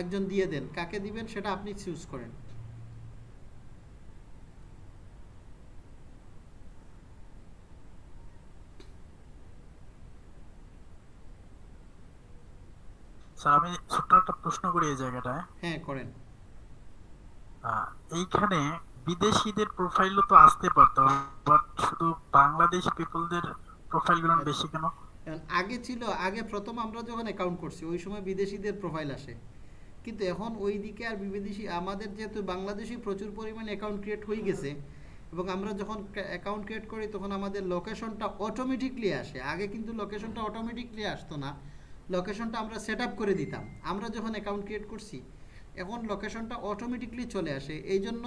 একজন দিয়ে দেন কাকে দিবেন সেটা আপনি চুজ করেন আমি ছোট্ট একটা প্রশ্ন করি এই জায়গাটায় হ্যাঁ করেন এইখানে বিদেশিদের প্রোফাইলও তো আসতে পারতো বাট শুধু বাংলাদেশ পিপলদের প্রোফাইলগুলো বেশি হ্যাঁ, কেন আগে ছিল আগে প্রথম আমরা যখন অ্যাকাউন্ট করছি ওই সময় বিদেশিদের প্রোফাইল আসে কিন্তু এখন ওই দিকে আর বিদেশি আমাদের যেহেতু বাংলাদেশি প্রচুর পরিমাণে অ্যাকাউন্ট ক্রিয়েট হয়ে গেছে এবং আমরা যখন অ্যাকাউন্ট ক্রিয়েট করি তখন আমাদের লোকেশনটা অটোমেটিকলি আসে আগে কিন্তু লোকেশনটা অটোমেটিকলি আসতো না লোকেশনটা আমরা সেট করে দিতাম আমরা যখন অ্যাকাউন্ট ক্রিয়েট করছি এখন লোকেশনটা অটোমেটিকলি চলে আসে এই জন্য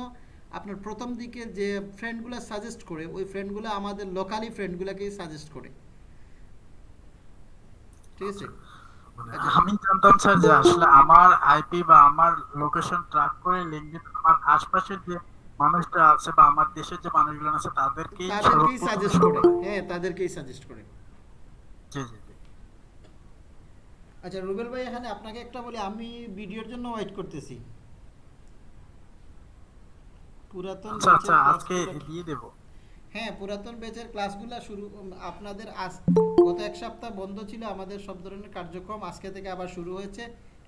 আপনার প্রথম দিকে যে ফ্রেন্ডগুলো সাজেস্ট করে ওই ফ্রেন্ডগুলো আমাদের লোকালি ফ্রেন্ডগুলোকেই সাজেস্ট করে ঠিক আছে মানে আমি জানতাম স্যার যে আসলে আমার আইপি বা আমার লোকেশন ট্র্যাক করে আমার আশপাশের যে মানুষটা আছে বা আমার দেশের যে মানুষগুলো আছে তাদেরকেই তাদেরকেই সাজেস্ট করে হ্যাঁ তাদেরকেই সাজেস্ট করে জি জি আচ্ছা রুবেল ভাই এখানে আপনাকে একটা বলি আমি ভিডিওর জন্য ওয়েট করতেছি পুরাতন আচ্ছা, আচ্ছা আজকে দিয়ে দেব হ্যাঁ পুরাতন ব্যাচের ক্লাসগুলো শুরু আপনাদের আজ গত এক সপ্তাহ বন্ধ ছিল আমাদের সব ধরনের কার্যক্রম আজকে থেকে আবার শুরু হয়েছে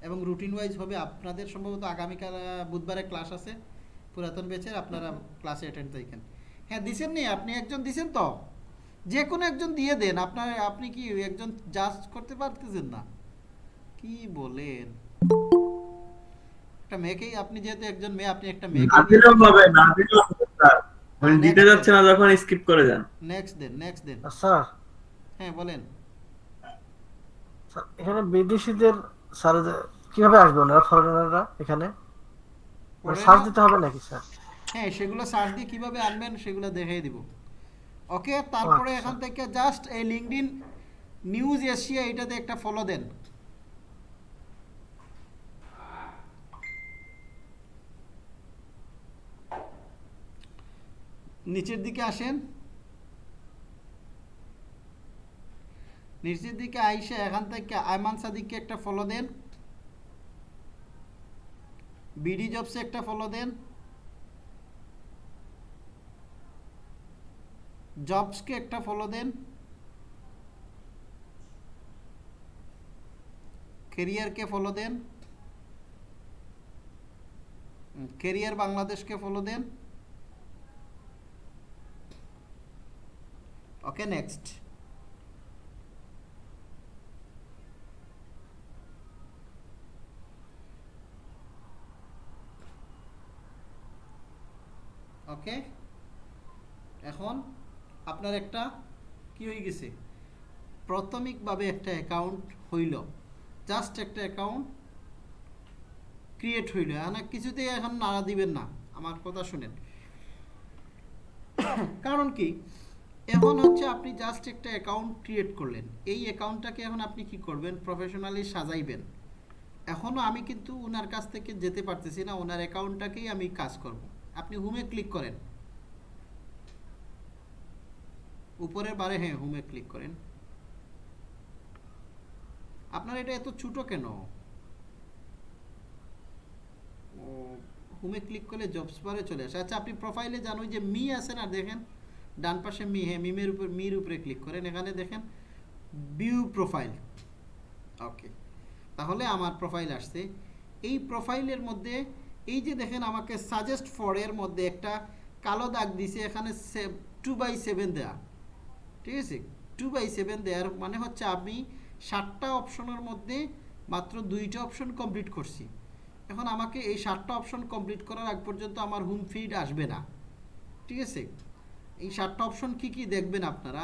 এবং রুটিন ওয়াইজ হবে আপনাদের সম্ভবত আগামীকাল বুধবারে ক্লাস আছে পুরাতন ব্যাচের আপনারা ক্লাসে অ্যাটেন্ড দেখেন হ্যাঁ দিছেন নি আপনি একজন দিছেন তো যে কোনো একজন দিয়ে দেন আপনার আপনি কি একজন জাজ করতে পারতেছেন না কি বলেন একটা মেয়েকেই আপনি যেহেতু একজন মেয়ে আপনি একটা মেয়ে না দিলেও হবে না দিলেও হবে স্যার মানে দিতে যাচ্ছে না যখন স্কিপ করে যান নেক্সট দেন নেক্সট দেন স্যার হ্যাঁ বলেন স্যার আচ্ছা, এখানে বিদেশিদের স্যার কিভাবে আসবে ওনারা ফরেনাররা এখানে সার্চ মানে দিতে হবে নাকি স্যার হ্যাঁ সেগুলো সার্চ দিয়ে কিভাবে আনবেন সেগুলো দেখিয়ে দিব ওকে তারপরে আচ্ছা। এখান থেকে জাস্ট এই লিংকডইন নিউজ এশিয়া এটাতে একটা ফলো দেন নিচের দিকে আসেন নিচের দিকে আইসে এখান থেকে আয়মান সাদিককে একটা ফলো দেন বিডি জবসে একটা ফলো দেন জবসকে একটা ফলো দেন কেরিয়ারকে ফলো দেন কেরিয়ার বাংলাদেশকে ফলো দেন ওকে নেক্সট ওকে এখন আপনার একটা কি হয়ে গেছে প্রাথমিকভাবে একটা অ্যাকাউন্ট হইল জাস্ট একটা অ্যাকাউন্ট ক্রিয়েট হইল না কিছুতেই এখন নাড়া দিবেন না আমার কথা শুনেন <coughs> কারণ কি এখন হচ্ছে আপনি জাস্ট একটা অ্যাকাউন্ট ক্রিয়েট করলেন এই অ্যাকাউন্টটাকে এখন আপনি কি করবেন প্রফেশনালি সাজাইবেন এখনও আমি কিন্তু ওনার কাছ থেকে যেতে পারতেছি না ওনার অ্যাকাউন্টটাকেই আমি কাজ করব আপনি হুমে ক্লিক করেন উপরের বারে হ্যাঁ হুমে ক্লিক করেন আপনার এটা এত ছোটো কেন হুমে ক্লিক করলে জবস বারে চলে আসে আচ্ছা আপনি প্রোফাইলে জানো যে মি আছে না দেখেন ডান পাশে মিহে হ্যাঁ, মিমের উপর মির উপরে ক্লিক করেন এখানে দেখেন ভিউ প্রোফাইল ওকে তাহলে আমার প্রোফাইল আসছে এই প্রোফাইলের মধ্যে এই যে দেখেন আমাকে সাজেস্ট ফরের মধ্যে একটা কালো দাগ দিছে এখানে টু বাই সেভেন দেয়া ঠিক আছে টু বাই সেভেন দেওয়ার মানে হচ্ছে আমি ষাটটা অপশনের মধ্যে মাত্র দুইটা অপশন কমপ্লিট করছি এখন আমাকে এই ষাটটা অপশন কমপ্লিট করার আগ পর্যন্ত আমার হুম ফিড আসবে না ঠিক আছে এই সাতটা অপশন কি কি দেখবেন আপনারা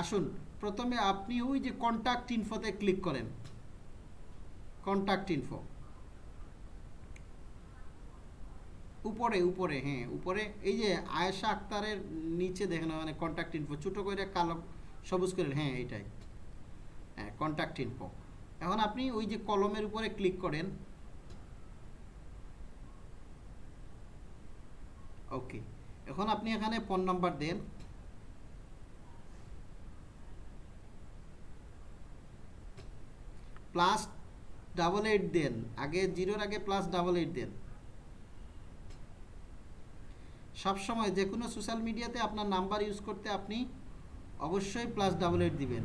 আসুন প্রথমে আপনি ওই যে কন্ট্যাক্ট ইনফোতে ক্লিক করেন কন্ট্যাক্ট ইনফো উপরে উপরে হ্যাঁ উপরে এই যে আয়েশা আক্তারের নিচে দেখেন মানে কন্ট্যাক্ট ইনফো ছোটো করে কালো সবুজ করেন হ্যাঁ এইটাই হ্যাঁ কন্ট্যাক্ট ইনফো এখন আপনি ওই যে কলমের উপরে ক্লিক করেন ওকে এখন আপনি এখানে ফোন নাম্বার দেন প্লাস ডাবল এইট দেন আগে জিরোর আগে প্লাস ডাবল এইট দেন সবসময় যে কোনো সোশ্যাল মিডিয়াতে আপনার নাম্বার ইউজ করতে আপনি অবশ্যই প্লাস ডাবল এইট দিবেন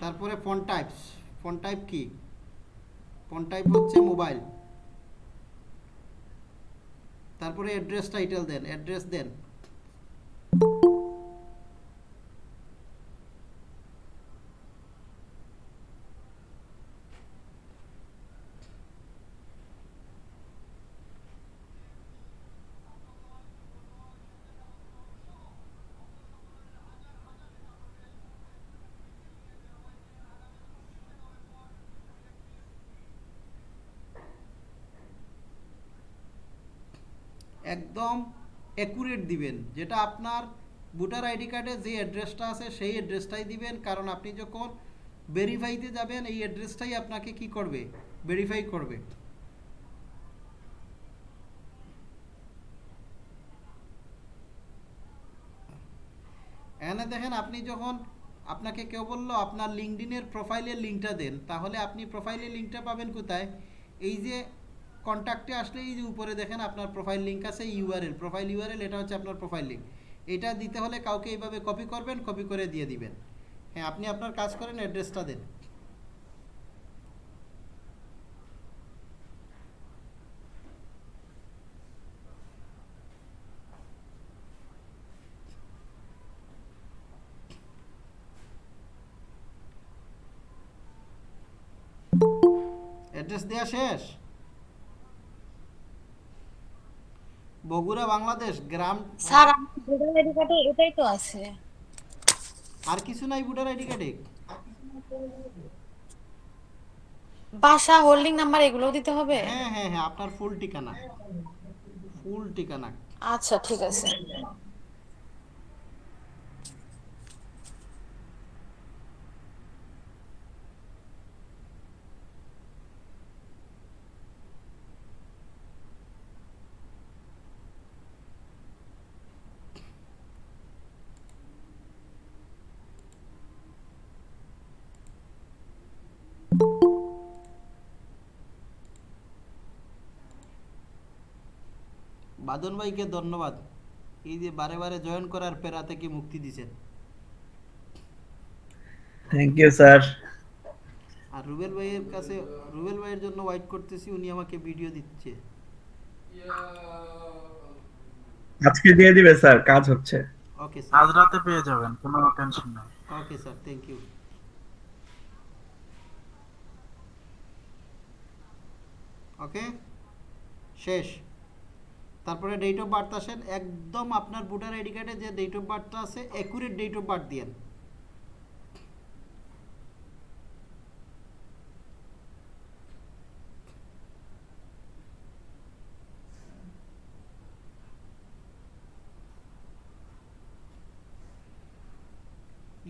তারপরে ফোন টাইপস ফোন টাইপ কি ফোন টাইপ হচ্ছে মোবাইল তারপরে অ্যাড্রেস টাইটেল দেন অ্যাড্রেস দেন অ্যাকুরেট দিবেন যেটা আপনার ভোটার আইডি কার্ডে যে অ্যাড্রেসটা আছে সেই অ্যাড্রেসটাই দিবেন কারণ আপনি যখন ভেরিফাইতে যাবেন এই অ্যাড্রেসটাই আপনাকে কি করবে ভেরিফাই করবে এনে দেখেন আপনি যখন আপনাকে কেউ বলল আপনার লিঙ্কডিনের প্রোফাইলের লিঙ্কটা দেন তাহলে আপনি প্রোফাইলের লিঙ্কটা পাবেন কোথায় এই যে কন্ট্যাক্টে আসলে এই যে উপরে দেখেন আপনার প্রোফাইল লিঙ্ক আছে ইউআরএল প্রোফাইল ইউআরএল এটা হচ্ছে আপনার প্রোফাইল লিঙ্ক এটা দিতে হলে কাউকে এইভাবে কপি করবেন কপি করে দিয়ে দিবেন হ্যাঁ আপনি আপনার কাজ করেন অ্যাড্রেসটা দেন অ্যাড্রেস দেওয়া শেষ বগুড়া বাংলাদেশ গ্রাম স্যার ভোটার আইডি কার্ডে এটাই তো আছে আর কিছু নাই ভোটার আইডি কার্ডে বাসা হোল্ডিং নাম্বার এগুলো দিতে হবে হ্যাঁ হ্যাঁ হ্যাঁ আপনার ফুল ঠিকানা ফুল ঠিকানা আচ্ছা ঠিক আছে বাদন ভাইকে ধন্যবাদ এই যে বারে বারে জয়েন করার পেরা থেকে মুক্তি দিছেন থ্যাংক ইউ স্যার আর রুবেল ভাইয়ের কাছে রুবেল ভাইয়ের জন্য ওয়াইট করতেছি উনি আমাকে ভিডিও দিচ্ছে আজকে দিয়ে দিবে স্যার কাজ হচ্ছে ওকে স্যার আজ রাতে পেয়ে যাবেন কোনো টেনশন নাই okay sir thank you okay শেষ তারপরে ডেট অফ বার্থ আসেন একদম আপনার ভোটার আইডি কার্ডে যে ডেট অফ বার্থটা আছে অ্যাকুরেট ডেট অফ বার্থ দিয়েন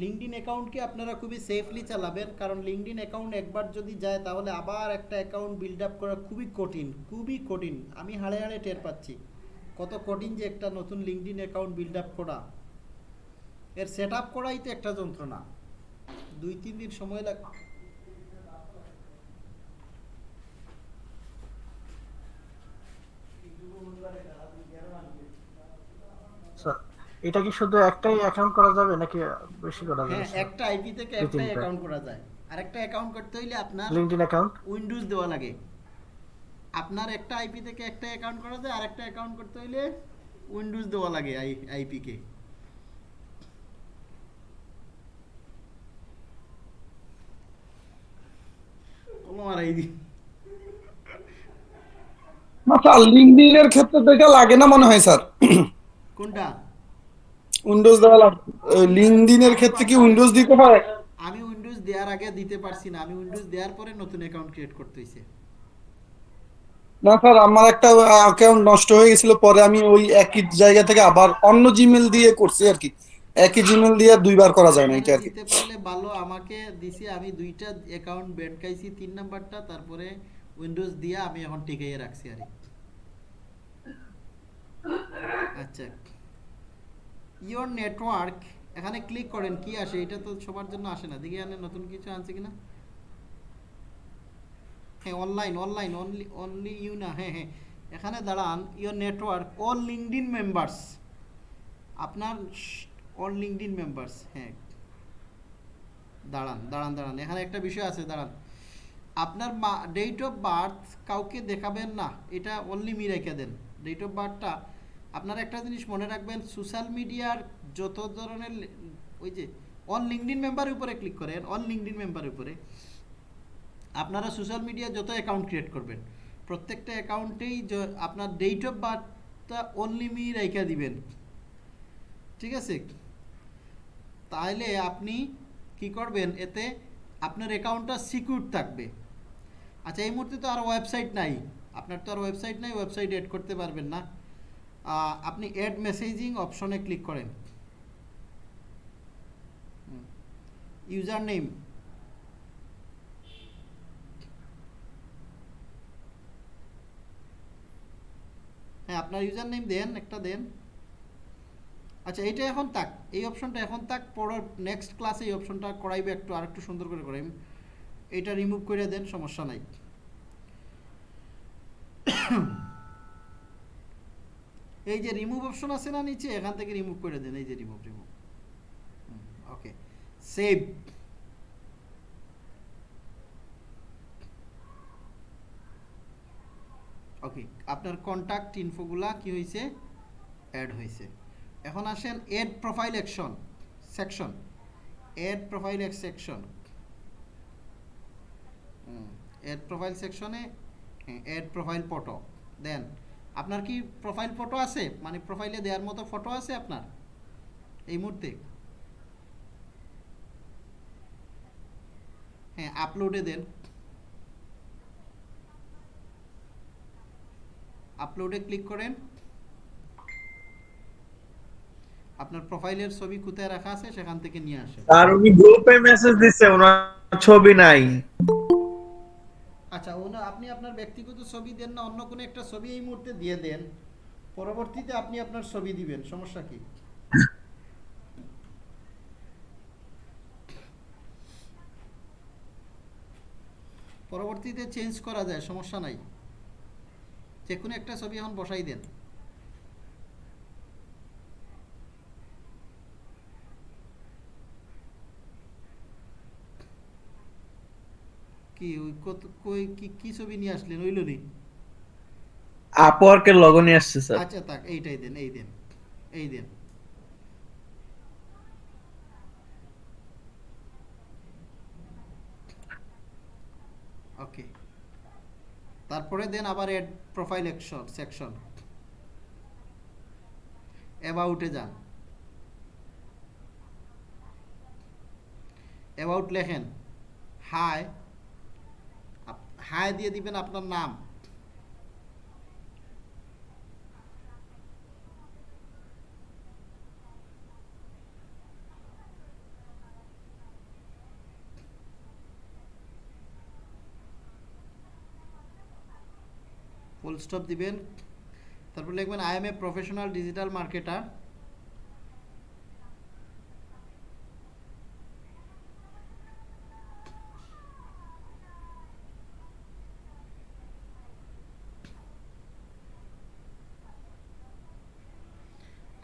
লিঙ্কডিন অ্যাকাউন্টকে আপনারা খুবই সেফলি চালাবেন কারণ লিঙ্কডিন অ্যাকাউন্ট একবার যদি যায় তাহলে আবার একটা অ্যাকাউন্ট বিল্ড আপ করা খুবই কঠিন খুবই কঠিন আমি হাড়ে হাড়ে টের পাচ্ছি কত কঠিন যে একটা নতুন লিঙ্কডিন অ্যাকাউন্ট বিল্ড আপ করা এর সেট আপ করাই তো একটা যন্ত্রণা দুই তিন দিন সময় লাগ Thank you. এটা কি শুধু একটাই অ্যাকাউন্ট করা যাবে নাকি বেশি করা যাবে হ্যাঁ একটা আইপি থেকে একটাই অ্যাকাউন্ট করা যায় আরেকটা অ্যাকাউন্ট করতে হইলে আপনার লিংকডইন অ্যাকাউন্ট উইন্ডোজ দেওয়া লাগে আপনার একটা আইপি থেকে একটা অ্যাকাউন্ট করা যায় আরেকটা অ্যাকাউন্ট করতে হইলে উইন্ডোজ দেওয়া লাগে আই আইপি কে তোমার আইডি মাথা লিংকডইনের ক্ষেত্রে তো এটা লাগে না মনে হয় স্যার কোনটা উইন্ডোজ দেওয়া লাগবে লিংকডইনের ক্ষেত্রে কি উইন্ডোজ দিতে পারে আমি উইন্ডোজ দেওয়ার আগে দিতে পারছি না আমি উইন্ডোজ দেওয়ার পরে নতুন অ্যাকাউন্ট ক্রিয়েট করতে হইছে না স্যার আমার একটা অ্যাকাউন্ট নষ্ট হয়ে গেছিল পরে আমি ওই একই জায়গা থেকে আবার অন্য জিমেল দিয়ে করছি আর কি একই জিমেল দিয়ে দুইবার করা যায় না এটা আর কি দিতে পারলে ভালো আমাকে দিছি আমি দুইটা অ্যাকাউন্ট ব্যান খাইছি তিন নাম্বারটা তারপরে উইন্ডোজ দিয়ে আমি এখন টিকিয়ে রাখছি আর কি আচ্ছা ইউর নেটওয়ার্ক এখানে ক্লিক করেন কি আসে এটা তো সবার জন্য আসে না দেখি আনে নতুন কিছু আনছে কিনা হ্যাঁ online online only only you না হ্যাঁ হ্যাঁ এখানে দাঁড়ান your network all LinkedIn members আপনার অল লিঙ্কডিন মেম্বার্স হ্যাঁ দাঁড়ান দাঁড়ান দাঁড়ান এখানে একটা বিষয় আছে দাঁড়ান আপনার ডেট অফ বার্থ কাউকে দেখাবেন না এটা অনলি মিরাইকে দেন ডেট অফ বার্থটা আপনারা একটা জিনিস মনে রাখবেন সোশ্যাল মিডিয়ার যত ধরনের ওই যে অন লিঙ্কডিন মেম্বারের উপরে ক্লিক করেন অন লিঙ্কডিন মেম্বারের উপরে আপনারা সোশ্যাল মিডিয়া যত অ্যাকাউন্ট ক্রিয়েট করবেন প্রত্যেকটা অ্যাকাউন্টেই আপনার ডেট অফ বার্থটা অনলি মি রাইকা দিবেন ঠিক আছে তাহলে আপনি কি করবেন এতে আপনার অ্যাকাউন্টটা সিকিউর থাকবে আচ্ছা এই মুহূর্তে তো আর ওয়েবসাইট নাই আপনার তো আর ওয়েবসাইট নাই ওয়েবসাইট এড করতে পারবেন না আপনি এড মেসেজিং অপশনে ক্লিক করেন ইউজার নেম হ্যাঁ আপনার ইউজার নেম দেন একটা দেন আচ্ছা এইটা এখন তাক এই অপশনটা এখন তাক পরের নেক্সট ক্লাসে এই অপশনটা করাইবে একটু আর একটু সুন্দর করে করাই এটা রিমুভ করে দেন সমস্যা নাই এই যে রিমুভ অপশন আছে না নিচে এখান থেকে রিমুভ করে দেন এই যে remove remove okay save okay আপনার কন্ট্যাক্ট ইনফোগুলা কি হয়েছে অ্যাড হয়েছে এখন আসেন add profile action section add profile এক সেকশন এড প্রোফাইল সেকশনে এড প্রোফাইল ফটো দেন আপনার কি প্রোফাইল ফটো আছে মানে প্রোফাইলে দেওয়ার মতো ফটো আছে আপনার এই মুহূর্তে হ্যাঁ আপলোডে দেন আপলোডে ক্লিক করেন আপনার প্রোফাইলের ছবি কোথায় রাখা আছে সেখান থেকে নিয়ে আসেন আর উনি গ্রুপে মেসেজ দিচ্ছে ওনার ছবি নাই আচ্ছা আপনি আপনার ব্যক্তিগত ছবি দেন না অন্য কোনো একটা ছবি এই মুহূর্তে দিয়ে দেন পরবর্তীতে আপনি আপনার ছবি দিবেন সমস্যা কি পরবর্তীতে চেঞ্জ করা যায় সমস্যা নাই যে কোনো একটা ছবি এখন বসাই দেন কি ছবি নিয়ে আসলেন আচ্ছা, এইটাই দেন এই এই ওকে তারপরে দেন আবার এড প্রোফাইল একশন সেকশন অ্যাবাউটে যান অ্যাবাউট লেখেন হাই হায় দিয়ে দিবেন আপনার নাম ফুল স্টপ দিবেন তারপর লিখবেন I am a professional digital marketer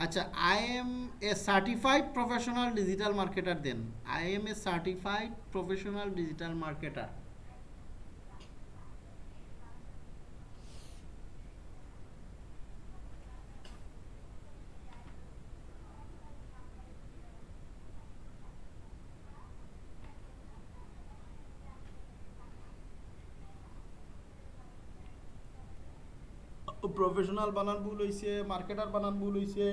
Achha, I am a certified professional digital marketer then. I am a certified professional digital marketer. Professional বানান ভুল হয়েছে মার্কেটার বানান ভুল হয়েছে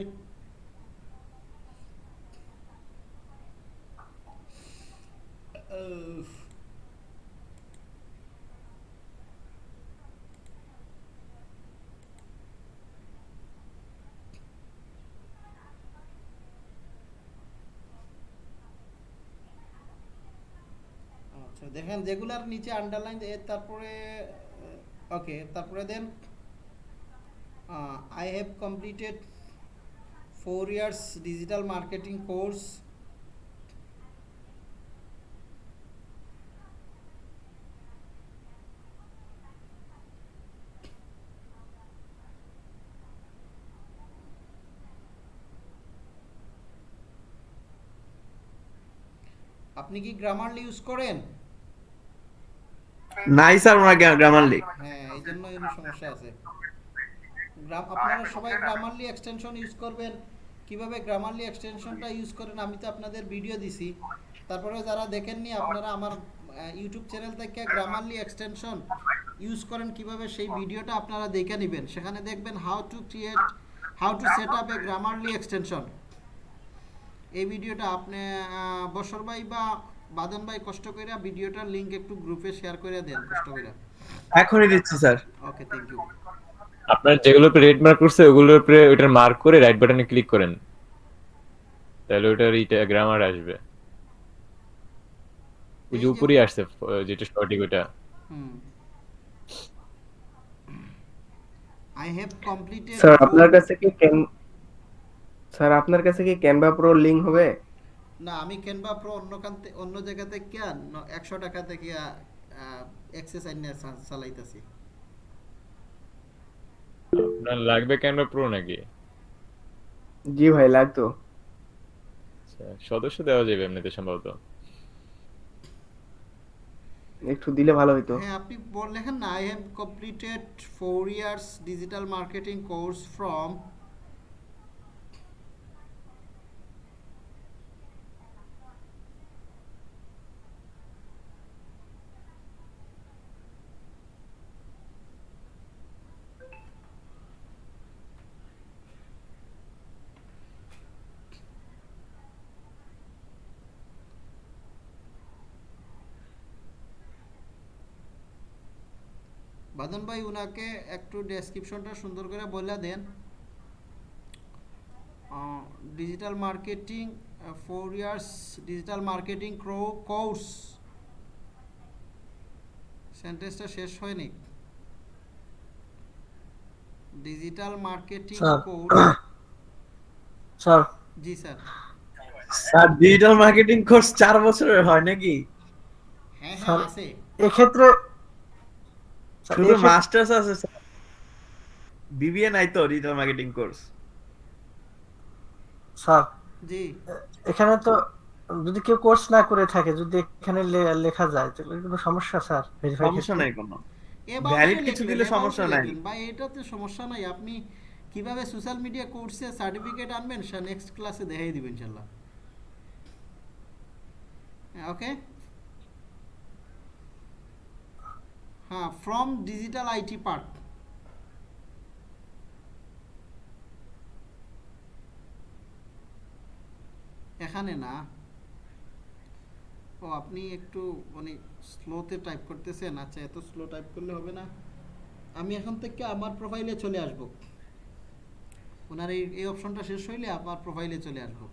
আচ্ছা দেখেন যেগুলার নিচে আন্ডারলাইন তারপরে ওকে তারপরে দেন I have completed four years digital marketing course আপনি কি গ্রামারলি ইউজ করেন নাই স্যার আমার গ্রামারলি হ্যাঁ এই জন্য সমস্যা আছে গ্রাম আপনারা সবাই গ্রামারলি এক্সটেনশন ইউজ করবেন কিভাবে গ্রামারলি এক্সটেনশনটা ইউজ করেন আমি তো আপনাদের ভিডিও দিছি তারপরে যারা দেখেননি আপনারা আমার ইউটিউব চ্যানেল থেকে গ্রামারলি এক্সটেনশন ইউজ করেন কিভাবে সেই ভিডিওটা আপনারা দেখে নেবেন সেখানে দেখবেন how to create how to set up a Grammarly extension এই ভিডিওটা আপনি বসর ভাই বা বাদন ভাই কষ্ট করে ভিডিওটার লিংক একটু গ্রুপে শেয়ার করে দেন কষ্ট করে এখনই দিচ্ছি স্যার ওকে থ্যাংক ইউ আপনার যেগুলো রেড মার্ক করছে ওগুলোর উপরে ওটার মার্ক করে রাইট বাটনে ক্লিক করেন তাহলে ওটার এইটা গ্রামার আসবে ওই যে উপরেই আসছে যেটা সঠিক ওটা আই হ্যাভ কমপ্লিটেড স্যার আপনার কাছে কি স্যার আপনার কাছে কি ক্যানভা প্রো লিংক হবে না আমি ক্যানভা প্রো অন্য কানতে অন্য জায়গাতে কি 100 টাকা থেকে অ্যাক্সেস আইনে চালাইতাছি আপনার লাগবে ক্যামেরা প্রো নাকি জি ভাই লাগতো আচ্ছা, সদস্য দেওয়া যাবে এমনিতে সম্ভবত একটু দিলে ভালো হইতো হ্যাঁ আপনি বল লেখেন না I have completed 4 years digital marketing course from বাদন ভাই উনাকে একটু ডেসক্রিপশনটা সুন্দর করে বলে দেন digital marketing four years digital marketing ক্রো কোর্স সেন্টেন্সটা শেষ হয়নি ডিজিটাল মার্কেটিং কোর্স স্যার জি sir sir digital marketing course 4 বছরের হয় নাকি হ্যাঁ হ্যাঁ আছে এক্ষেত্রে শুধু মাস্টার্স আছে বিবিএ নাই তো ডিজিটাল মার্কেটিং কোর্স স্যার জি এখানে তো যদি কেউ কোর্স না করে থাকে যদি এখানে লেখা যায় তাহলে কোনো সমস্যা স্যার ভেরিফাই সমস্যা নাই কোনো ভ্যালিড কিছু দিলে সমস্যা নাই ভাই এটাতে সমস্যা নাই আপনি কিভাবে সোশ্যাল মিডিয়া কোর্সে সার্টিফিকেট আনবেন স্যার নেক্সট ক্লাসে দেখাই দিবেন ইনশাআল্লাহ ওকে হ্যাঁ ফ্রম ডিজিটাল আইটি পার্ক এখানে না ও আপনি একটু মানে স্লোতে টাইপ করতেছেন আচ্ছা এত স্লো টাইপ করলে হবে না আমি এখন থেকে আমার প্রোফাইলে চলে আসব ওনার এই এই অপশনটা শেষ হইলে আমার প্রোফাইলে চলে আসব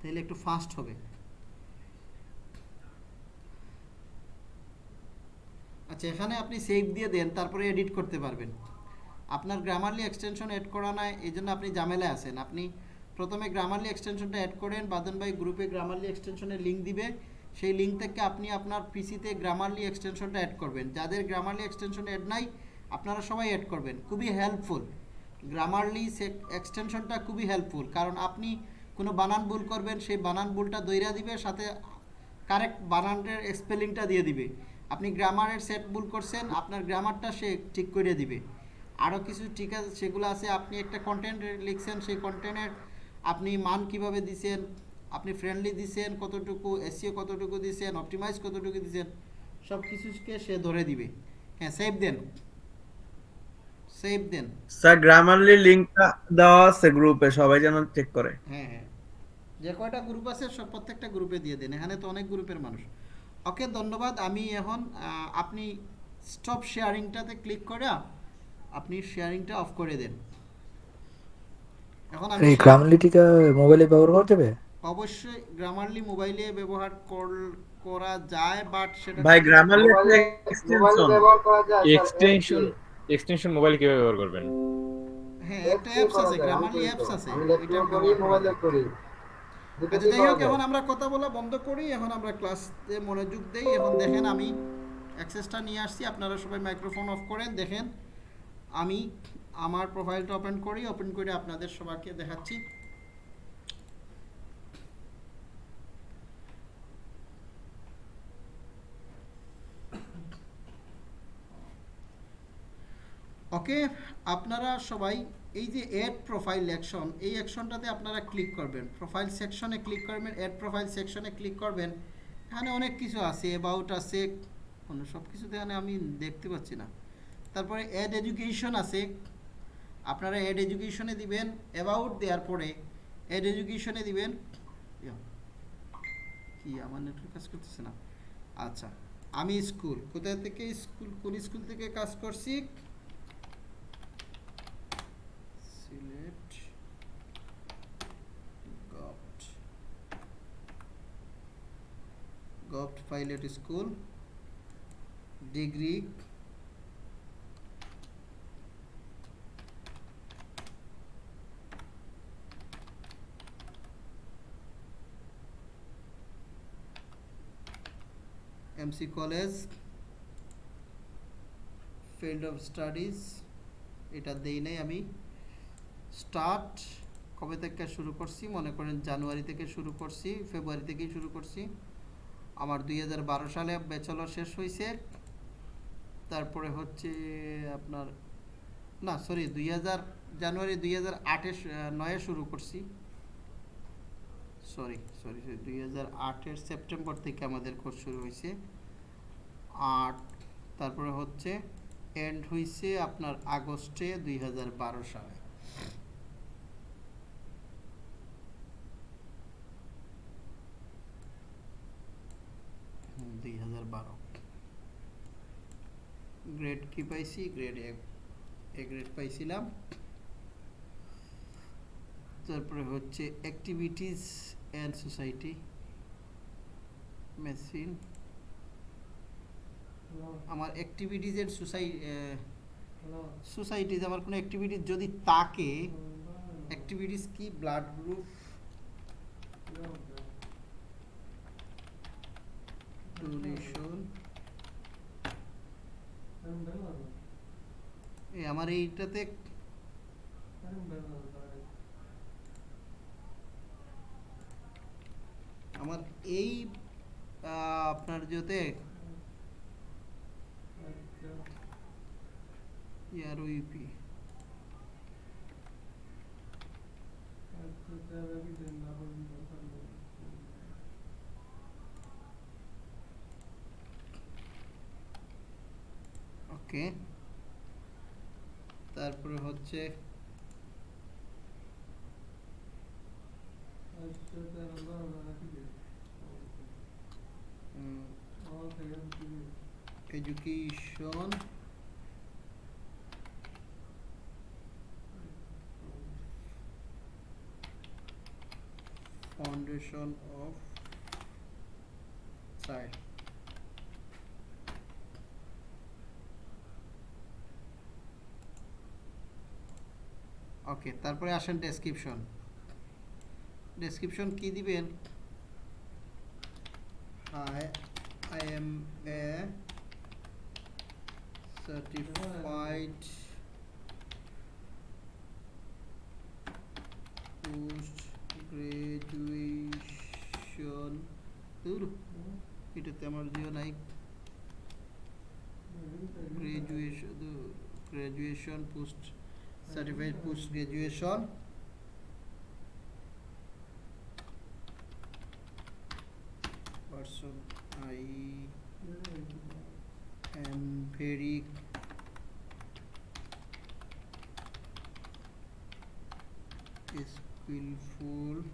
তাহলে একটু ফাস্ট হবে আচ্ছা এখানে আপনি সেভ দিয়ে দেন তারপরে এডিট করতে পারবেন আপনার গ্রামারলি এক্সটেনশন অ্যাড করা নাই এই জন্য আপনি জামেলায় আছেন আপনি প্রথমে গ্রামারলি এক্সটেনশনটা অ্যাড করেন বাদনবাই গ্রুপে গ্রামারলি এক্সটেনশনের লিঙ্ক দিবে সেই লিঙ্ক থেকে আপনি আপনার পিসিতে গ্রামারলি এক্সটেনশনটা অ্যাড করবেন যাদের গ্রামারলি এক্সটেনশন অ্যাড নাই আপনারা সবাই অ্যাড করবেন খুবই হেল্পফুল গ্রামারলি এক্সটেনশনটা খুবই হেল্পফুল কারণ আপনি কোনো বানান ভুল করবেন সেই বানান ভুলটা দৈরা দিবে সাথে কারেক্ট বানানের স্পেলিংটা দিয়ে দিবে আপনি গ্রামারের সেট ভুল করছেন আপনার গ্রামারটা সে ঠিক করে দিবে আরও কিছু ঠিক আছে সেগুলো আছে আপনি একটা কন্টেন্ট লিখছেন সেই কন্টেন্টের আপনি মান কিভাবে দিছেন আপনি ফ্রেন্ডলি দিছেন কতটুকু এসিও কতটুকু দিছেন অপটিমাইজ কতটুকু দিছেন সব কিছুকে সে ধরে দিবে হ্যাঁ সেভ দেন সেভ দেন স্যার গ্রামারলি লিংকটা দেওয়া আছে গ্রুপে সবাই যেন চেক করে হ্যাঁ হ্যাঁ যে কয়টা গ্রুপ আছে সব প্রত্যেকটা গ্রুপে দিয়ে দেন এখানে তো অনেক গ্রুপের মানুষ ওকে ধন্যবাদ আমি এখন আপনি স্টপ শেয়ারিংটাতে ক্লিক করে আপনি শেয়ারিংটা অফ করে দেন এখন আমি গ্রামারলিটিকা মোবাইলে ব্যবহার করতে হবে অবশ্যই গ্রামারলি মোবাইলে ব্যবহার করা যায় বাট সেটা ভাই Grammarly extension extension extension mobile কি ব্যবহার করবেন হ্যাঁ একটা অ্যাপস আছে গ্রামারলি অ্যাপস আছে এটা আমি মোবাইলে করি আচ্ছা, এখন আমরা কথা বলা বন্ধ করি এখন আমরা ক্লাসে মনোযোগ দেই এখন দেখেন আমি অ্যাক্সেসটা নিয়ে আসছি আপনারা সবাই মাইক্রোফোন অফ করেন দেখেন আমি আমার প্রোফাইলটা ওপেন করি ওপেন করে আপনাদের সবাইকে দেখাচ্ছি ওকে আপনারা সবাই এই যে অ্যাড প্রোফাইল অ্যাকশন এই অ্যাকশনটাতে আপনারা ক্লিক করবেন প্রোফাইল সেকশনে ক্লিক করবেন অ্যাড প্রোফাইল সেকশনে ক্লিক করবেন এখানে অনেক কিছু আছে অ্যাবাউট আছে কোনো সব কিছুতে এখানে আমি দেখতে পাচ্ছি না তারপরে অ্যাড এডুকেশন আছে আপনারা অ্যাড এডুকেশনে দিবেন অ্যাবাউট দেওয়ার পরে অ্যাড এডুকেশনে দিবেন কি আমার নেটওয়ার্ক কাজ করতেছে না আচ্ছা আমি স্কুল কোথা থেকে স্কুল কোন স্কুল থেকে কাজ করছি govt pilot school degree M C college field of studies এটা দেই নাই আমি স্টার্ট কবে থেকে শুরু করছি মনে করেন জানুয়ারি থেকে শুরু করছি ফেব্রুয়ারি থেকেই শুরু করছি আমার দুই সালে ব্যাচেলর শেষ হয়েছে তারপরে হচ্ছে আপনার না সরি দুই জানুয়ারি দুই হাজার আটে নয়ে শুরু করছি সরি সরি সরি দুই হাজার আটের সেপ্টেম্বর থেকে আমাদের কোর্স শুরু হয়েছে আট তারপরে হচ্ছে এন্ড হয়েছে আপনার আগস্টে দুই সালে দুই হাজার বারো গ্রেড কি পাইছি গ্রেড এ গ্রেড পাইছিলাম তারপরে হচ্ছে অ্যাক্টিভিটিস অ্যান্ড সোসাইটি মেশিন আমার অ্যাক্টিভিটিজের সোসাই সোসাইটিজ আমার কোনো অ্যাক্টিভিটিস যদি তাকে অ্যাক্টিভিটিস কি ব্লাড গ্রুপ টুরেশন এই আমার এইটাতে আমার এই আপনার জোতে ইয়ার ইউপি আচ্ছা ওকে তারপরে হচ্ছে education foundation of side okay তারপরে আসেন ডেসক্রিপশন ডেসক্রিপশন কী দিবেন I I am a certified post graduation দূর এটাতে আমার জিও নাই graduation graduation post Certified post graduation person I am very skillful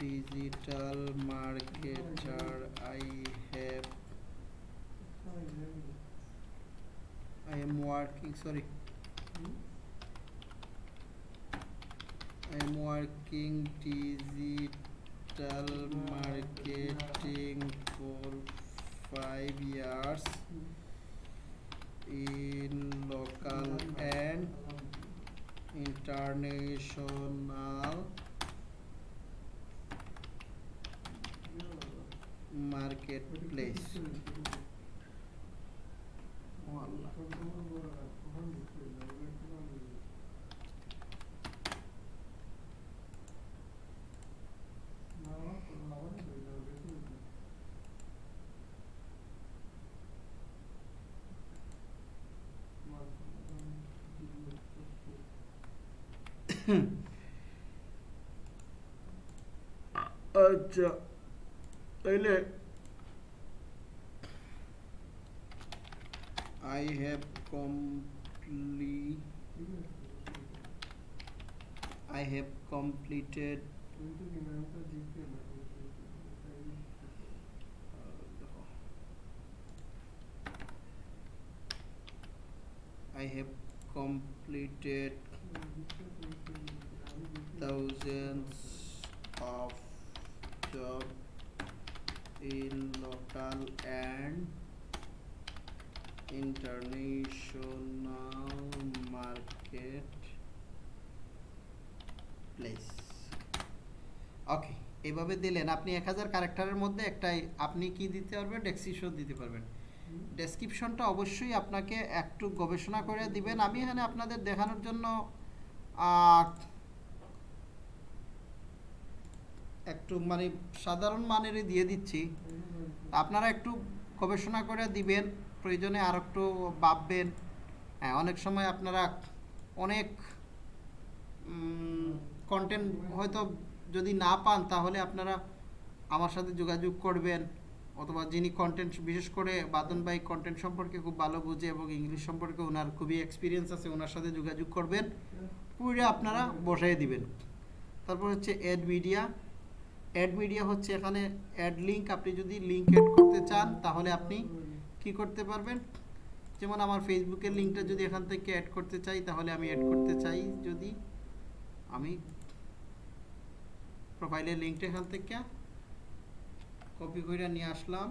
digital marketer I have I am working sorry i am working digital marketing for five years in local and international marketplace. lecture I have complete I have completed uh, I have completed thousands of job in local and international market place okay এভাবে দিলেন আপনি এক হাজার ক্যারেক্টারের মধ্যে একটাই আপনি কি দিতে পারবেন ডেসক্রিপশন দিতে পারবেন ডেসক্রিপশনটা অবশ্যই আপনাকে একটু গবেষণা করে দিবেন আমি এখানে আপনাদের দেখানোর জন্য একটু মানে সাধারণ মানেরই দিয়ে দিচ্ছি আপনারা একটু গবেষণা করে দিবেন প্রয়োজনে আর একটু ভাববেন হ্যাঁ অনেক সময় আপনারা অনেক কন্টেন্ট হয়তো যদি না পান তাহলে আপনারা আমার সাথে যোগাযোগ করবেন অথবা যিনি কন্টেন্ট বিশেষ করে বাদন ভাই কন্টেন্ট সম্পর্কে খুব ভালো বুঝে এবং ইংলিশ সম্পর্কে ওনার খুবই এক্সপিরিয়েন্স আছে ওনার সাথে যোগাযোগ করবেন পুরো আপনারা বসাই দিবেন তারপর হচ্ছে এড মিডিয়া অ্যাড মিডিয়া হচ্ছে এখানে অ্যাড লিঙ্ক আপনি যদি লিঙ্ক অ্যাড করতে চান তাহলে আপনি কি করতে পারবেন যেমন আমার ফেসবুকের লিঙ্কটা যদি এখান থেকে অ্যাড করতে চাই তাহলে আমি অ্যাড করতে চাই যদি আমি প্রোফাইলের লিঙ্কটা এখান থেকে কপি করে নিয়ে আসলাম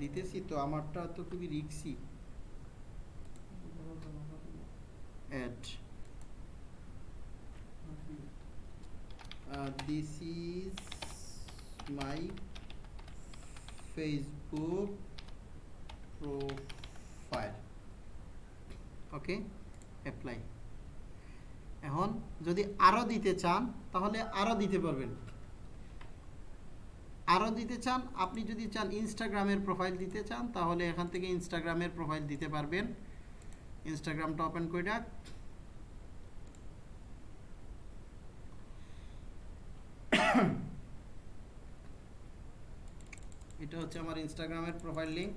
দিতেছি তো আমারটা তো খুবই রিক্সি this is my facebook profile okay apply এখন যদি আরও দিতে চান তাহলে আরও দিতে পারবেন আরও দিতে চান আপনি যদি চান ইনস্টাগ্রামের প্রোফাইল দিতে চান তাহলে এখান থেকে ইনস্টাগ্রামের প্রোফাইল দিতে পারবেন ইনস্টাগ্রামটা ওপেন করে ডাক এটা হচ্ছে আমার ইনস্টাগ্রামের profile link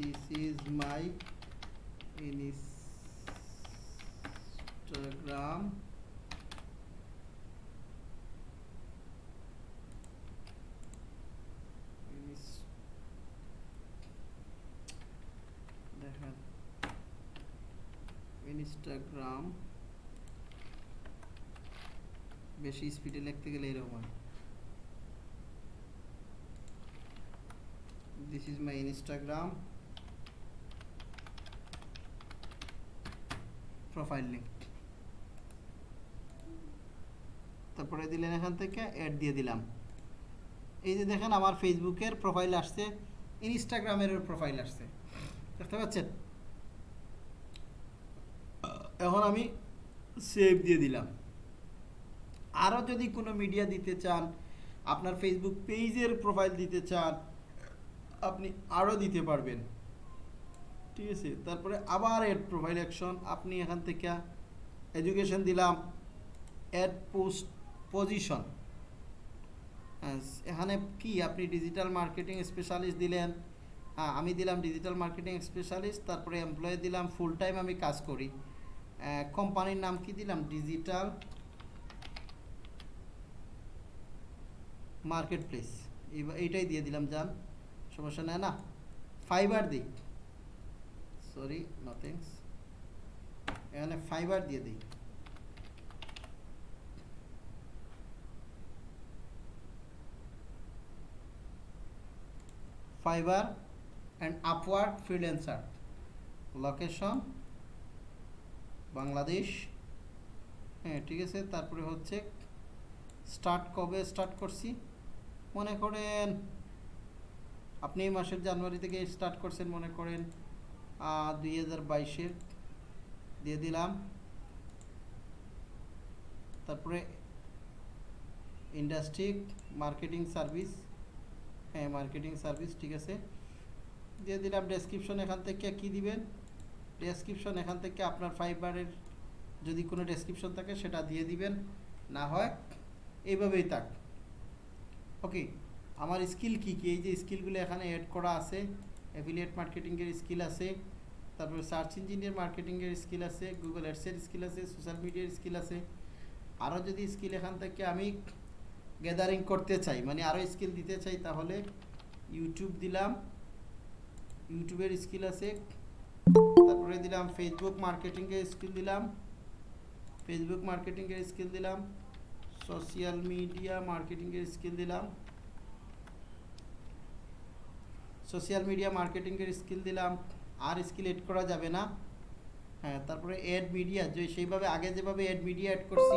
this is my Instagram বেশি স্পিডে লিখতে গেলে এরকম হয় this is my Instagram profile link তারপরে দিলেন এখান থেকে অ্যাড দিয়ে দিলাম এই যে দেখেন আমার ফেসবুকের প্রোফাইল আসছে ইনস্টাগ্রামের প্রোফাইল আসছে দেখতে পাচ্ছেন এখন আমি সেভ দিয়ে দিলাম আরও যদি কোনো মিডিয়া দিতে চান আপনার ফেসবুক পেজের প্রোফাইল দিতে চান আপনি আরও দিতে পারবেন ঠিক আছে তারপরে আবার এড প্রোফাইল অ্যাকশন আপনি এখান থেকে এডুকেশন দিলাম অ্যাড পোস্ট পজিশন এখানে কি আপনি ডিজিটাল মার্কেটিং স্পেশালিস্ট দিলেন হ্যাঁ আমি দিলাম ডিজিটাল মার্কেটিং স্পেশালিস্ট তারপরে এমপ্লয়ে দিলাম ফুল টাইম আমি কাজ করি কোম্পানির নাম কি দিলাম ডিজিটাল মার্কেট প্লেস এইটাই দিয়ে দিলাম যান সমস্যা নেয় না ফাইবার দিই সরি নথিংস এখানে ফাইবার দিয়ে দিই Fiverr and Upwork freelancer location Bangladesh হ্যাঁ ঠিক আছে তারপরে হচ্ছে স্টার্ট কবে স্টার্ট করছি মনে করেন আপনি এই মাসের জানুয়ারি থেকে স্টার্ট করছেন মনে করেন দুই হাজার বাইশের দিয়ে দিলাম তারপরে ইন্ডাস্ট্রি মার্কেটিং সার্ভিস হ্যাঁ মার্কেটিং সার্ভিস ঠিক আছে দিয়ে দিলাম ডেসক্রিপশন এখান থেকে কি দিবেন ডেসক্রিপশন এখান থেকে আপনার ফাইবারের যদি কোনো ডেসক্রিপশন থাকে সেটা দিয়ে দিবেন না হয় এইভাবেই থাক ওকে আমার স্কিল কি কি এই যে স্কিলগুলো এখানে অ্যাড করা আছে অ্যাফিলিয়েট মার্কেটিংয়ের স্কিল আছে তারপরে সার্চ ইঞ্জিনিয়ার মার্কেটিংয়ের স্কিল আছে গুগল অ্যাডসের স্কিল আছে সোশ্যাল মিডিয়ার স্কিল আছে আরও যদি স্কিল এখান থেকে আমি গ্যাদারিং করতে চাই মানে আরও স্কিল দিতে চাই তাহলে ইউটিউব দিলাম ইউটিউবের স্কিল আছে করে দিলাম ফেসবুক মার্কেটিংয়ের স্কিল দিলাম ফেসবুক মার্কেটিংয়ের স্কিল দিলাম সোশ্যাল মিডিয়া মার্কেটিংয়ের স্কিল দিলাম সোশ্যাল মিডিয়া মার্কেটিংয়ের স্কিল দিলাম আর স্কিল এড করা যাবে না হ্যাঁ তারপরে অ্যাড মিডিয়া যে সেইভাবে আগে যেভাবে অ্যাড মিডিয়া অ্যাড করছি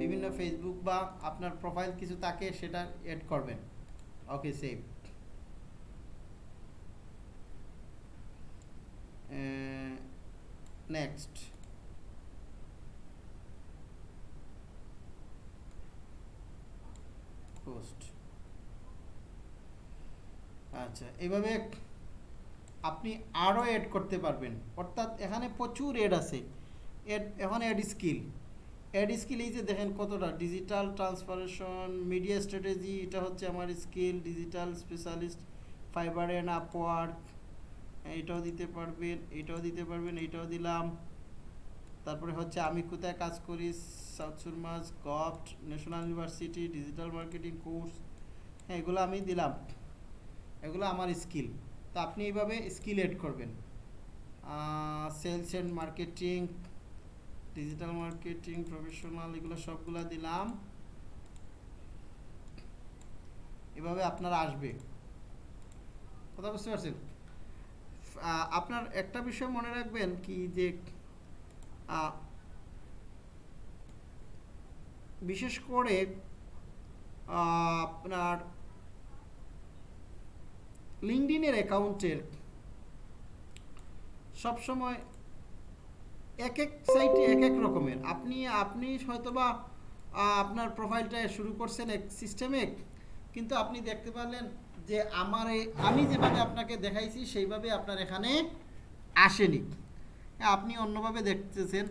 বিভিন্ন ফেসবুক বা আপনার প্রোফাইল কিছু তাকে সেটা অ্যাড করবেন okay save next uh, post আচ্ছা এভাবে আপনি আরও অ্যাড করতে পারবেন অর্থাৎ এখানে প্রচুর এড আছে এড এখন অ্যাড স্কিল অ্যাড স্কিল এই যে দেখেন কতটা ডিজিটাল ট্রান্সফরমেশন মিডিয়া স্ট্র্যাটেজি এটা হচ্ছে আমার skill digital specialist Fiverr and Upwork এটাও দিতে পারবেন এটাও দিতে পারবেন এটাও দিলাম তারপরে হচ্ছে আমি কোথায় কাজ করি south সুরমাস govt national university digital marketing course হ্যাঁ এগুলো আমি দিলাম এগুলো আমার স্কিল তো আপনি এইভাবে স্কিল এড করবেন sales and marketing digital marketing professional এগুলো সবগুলো দিলাম এভাবে আপনার আসবে কথা বুঝতে পারছেন আপনার একটা বিষয় মনে রাখবেন কি যে বিশেষ করে আপনার লিঙ্কডিনের অ্যাকাউন্টের সবসময় এক এক সাইটে এক এক রকমের আপনি আপনি হয়তোবা আপনার প্রোফাইলটা শুরু করছেন এক সিস্টেমে কিন্তু আপনি দেখতে পারলেন যে আমার আমি যেভাবে আপনাকে দেখাইছি সেইভাবে আপনার এখানে আসেনি হ্যাঁ, আপনি অন্যভাবে দেখতেছেন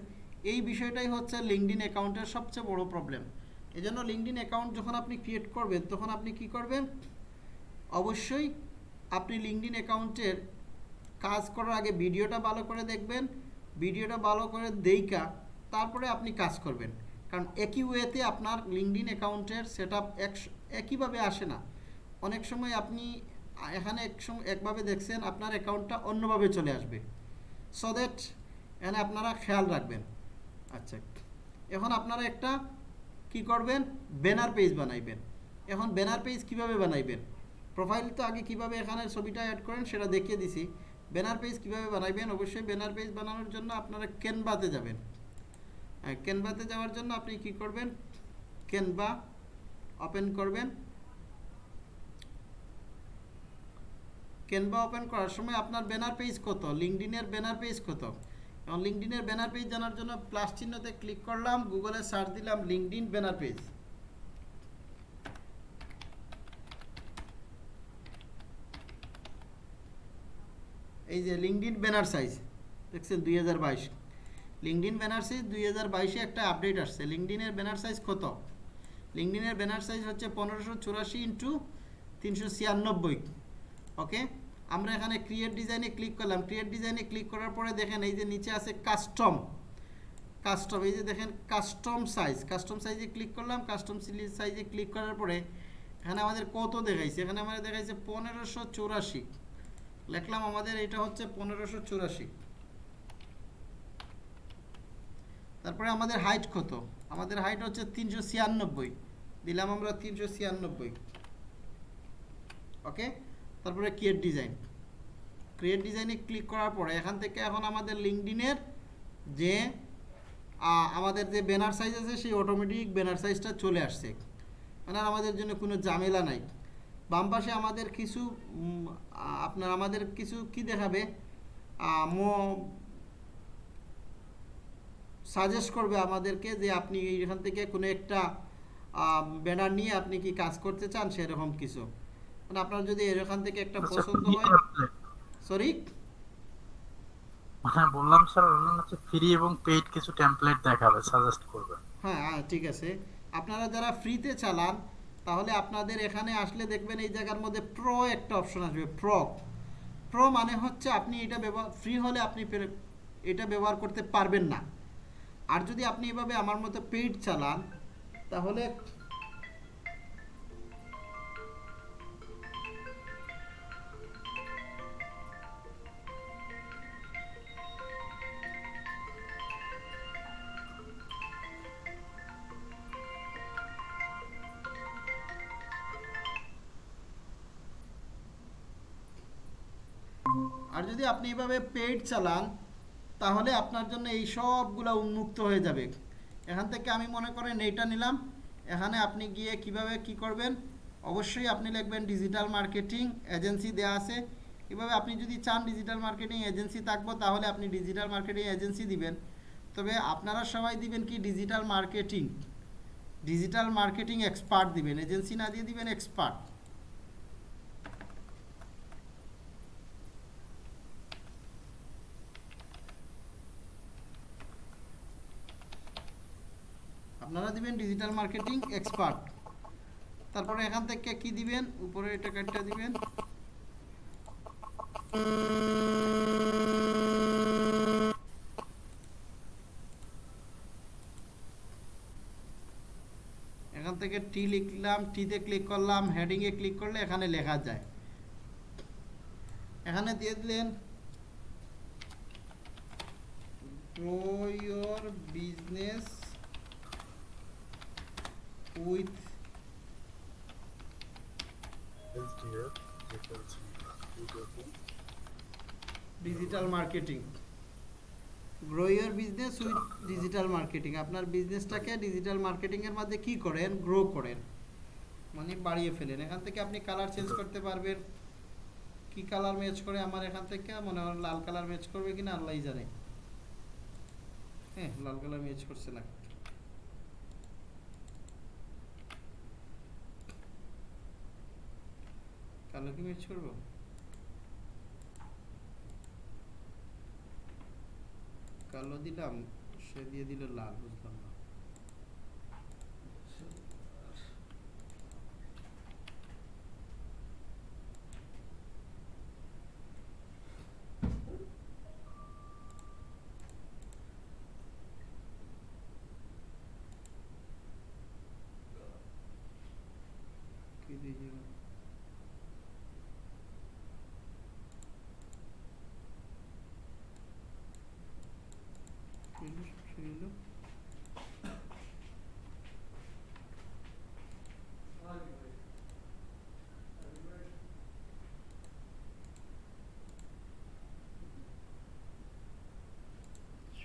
এই বিষয়টাই হচ্ছে লিঙ্কডিন অ্যাকাউন্টের সবচেয়ে বড় প্রবলেম এই জন্য লিঙ্কডিন অ্যাকাউন্ট যখন আপনি ক্রিয়েট করবেন তখন আপনি কি করবেন অবশ্যই আপনি লিঙ্কডিন অ্যাকাউন্টের কাজ করার আগে ভিডিওটা ভালো করে দেখবেন ভিডিওটা ভালো করে দেইকা তারপরে আপনি কাজ করবেন কারণ একই ওয়েতে আপনার লিঙ্কডিন অ্যাকাউন্টের সেট আপ একইভাবে আসে না অনেক সময় আপনি এখানে এক একভাবে দেখছেন আপনার অ্যাকাউন্টটা অন্যভাবে চলে আসবে সো দ্যাট এখানে আপনারা খেয়াল রাখবেন আচ্ছা এখন আপনারা একটা কি করবেন ব্যানার পেজ বানাইবেন এখন ব্যানার পেজ কিভাবে বানাইবেন প্রোফাইল তো আগে কিভাবে এখানে ছবিটা অ্যাড করেন সেটা দেখিয়ে দিছি ব্যানার পেজ কিভাবে বানাইবেন অবশ্যই ব্যানার পেজ বানানোর জন্য আপনারা ক্যানভাতে যাবেন ক্যানভাতে যাওয়ার জন্য আপনি কি করবেন ক্যানভা ওপেন করবেন ক্যানভা ওপেন করার সময় আপনার ব্যানার পেজ কত লিঙ্কডিনের ব্যানার পেজ কত এবং লিঙ্কডিনের ব্যানার পেজ জানার জন্য প্লাস চিহ্নতে ক্লিক করলাম গুগলে সার্চ দিলাম লিঙ্কডিন ব্যানার পেজ এই যে লিঙ্কডিন ব্যানার সাইজ দেখছেন দুই হাজার বাইশ লিঙ্কডিন ব্যানার সাইজ দুই হাজার বাইশে একটা আপডেট আসছে লিঙ্কডিনের ব্যানার সাইজ কত লিঙ্কডিনের ব্যানার সাইজ হচ্ছে পনেরোশো চুরাশি ইন্টু তিনশো ছিয়ানব্বই ওকে আমরা এখানে ক্রিয়েট ডিজাইনে ক্লিক করলাম ক্রিয়েট ডিজাইনে ক্লিক করার পরে দেখেন এই যে নিচে আছে কাস্টম কাস্টম এই যে দেখেন কাস্টম সাইজ কাস্টম সাইজে ক্লিক করলাম কাস্টম সাইজে ক্লিক করার পরে এখানে আমাদের কত দেখাইছে এখানে আমাদের দেখাইছে পনেরোশো চৌরাশি লেখলাম আমাদের এটা হচ্ছে পনেরোশো চৌরাশি তারপরে আমাদের হাইট কত আমাদের হাইট হচ্ছে তিনশো ছিয়ানব্বই দিলাম আমরা তিনশো ছিয়ানব্বই ওকে তারপরে ক্রিয়েট ডিজাইন ক্রিয়েট ডিজাইনে ক্লিক করার পরে এখান থেকে এখন আমাদের লিঙ্কডিনের যে আমাদের যে ব্যানার সাইজ আছে সেই অটোমেটিক ব্যানার সাইজটা চলে আসছে মানে আমাদের জন্য কোনো ঝামেলা নাই বাম পাশে আমাদের কিছু আপনার আমাদের কিছু কি দেখাবে সাজেস্ট করবে আমাদেরকে যে আপনি এখান থেকে কোনো একটা ব্যানার নিয়ে আপনি কি কাজ করতে চান সেরকম কিছু মানে আপনার যদি এখান থেকে একটা আচ্ছা, পছন্দ হয় সরি হ্যাঁ বললাম স্যার অনলাইন হচ্ছে ফ্রি এবং পেইড কিছু টেমপ্লেট দেখাবে সাজেস্ট করবে হ্যাঁ হ্যাঁ ঠিক আছে আপনারা যারা ফ্রিতে চালান তাহলে আপনাদের এখানে আসলে দেখবেন এই জায়গার মধ্যে প্রো একটা অপশন আসবে প্রো প্রো মানে হচ্ছে আপনি এটা ব্যবহার ফ্রি হলে আপনি এটা ব্যবহার করতে পারবেন না আর যদি আপনি এভাবে আমার মতো পেইড চালান তাহলে আর যদি আপনি এভাবে পেড চালান তাহলে আপনার জন্য এই সবগুলা উন্মুক্ত হয়ে যাবে এখান থেকে আমি মনে করেন এইটা নিলাম এখানে আপনি গিয়ে কিভাবে কি করবেন অবশ্যই আপনি লিখবেন ডিজিটাল মার্কেটিং এজেন্সি দেয়া আছে এভাবে আপনি যদি চান ডিজিটাল মার্কেটিং এজেন্সি থাকবো তাহলে আপনি ডিজিটাল মার্কেটিং এজেন্সি দিবেন তবে আপনারা সবাই দিবেন কি digital marketing digital marketing expert দিবেন এজেন্সি না দিয়ে দিবেন এক্সপার্ট আপনারা দিবেন ডিজিটাল মার্কেটিং এক্সপার্ট তারপরে এখান থেকে কি দিবেন উপরে এটা কাটটা দিবেন এখান থেকে টি লিখলাম টিতে ক্লিক করলাম হেডিংয়ে ক্লিক করলে এখানে লেখা যায় এখানে দিয়ে দিলেন grow your business with digital marketing grow your business with digital marketing আপনার বিজনেসটাকে ডিজিটাল মার্কেটিংয়ের মধ্যে কি করেন গ্রো করেন মানে বাড়িয়ে ফেলেন এখান থেকে আপনি কালার চেঞ্জ করতে পারবেন কি কালার ম্যাচ করে আমার এখান থেকে মনে হয় লাল কালার ম্যাচ করবে কিনা আল্লাহই জানে হ্যাঁ লাল কালার ম্যাচ করছে না কি ম্যাচ করবো কালো দিলাম সে দিয়ে দিল লাল বুঝলাম না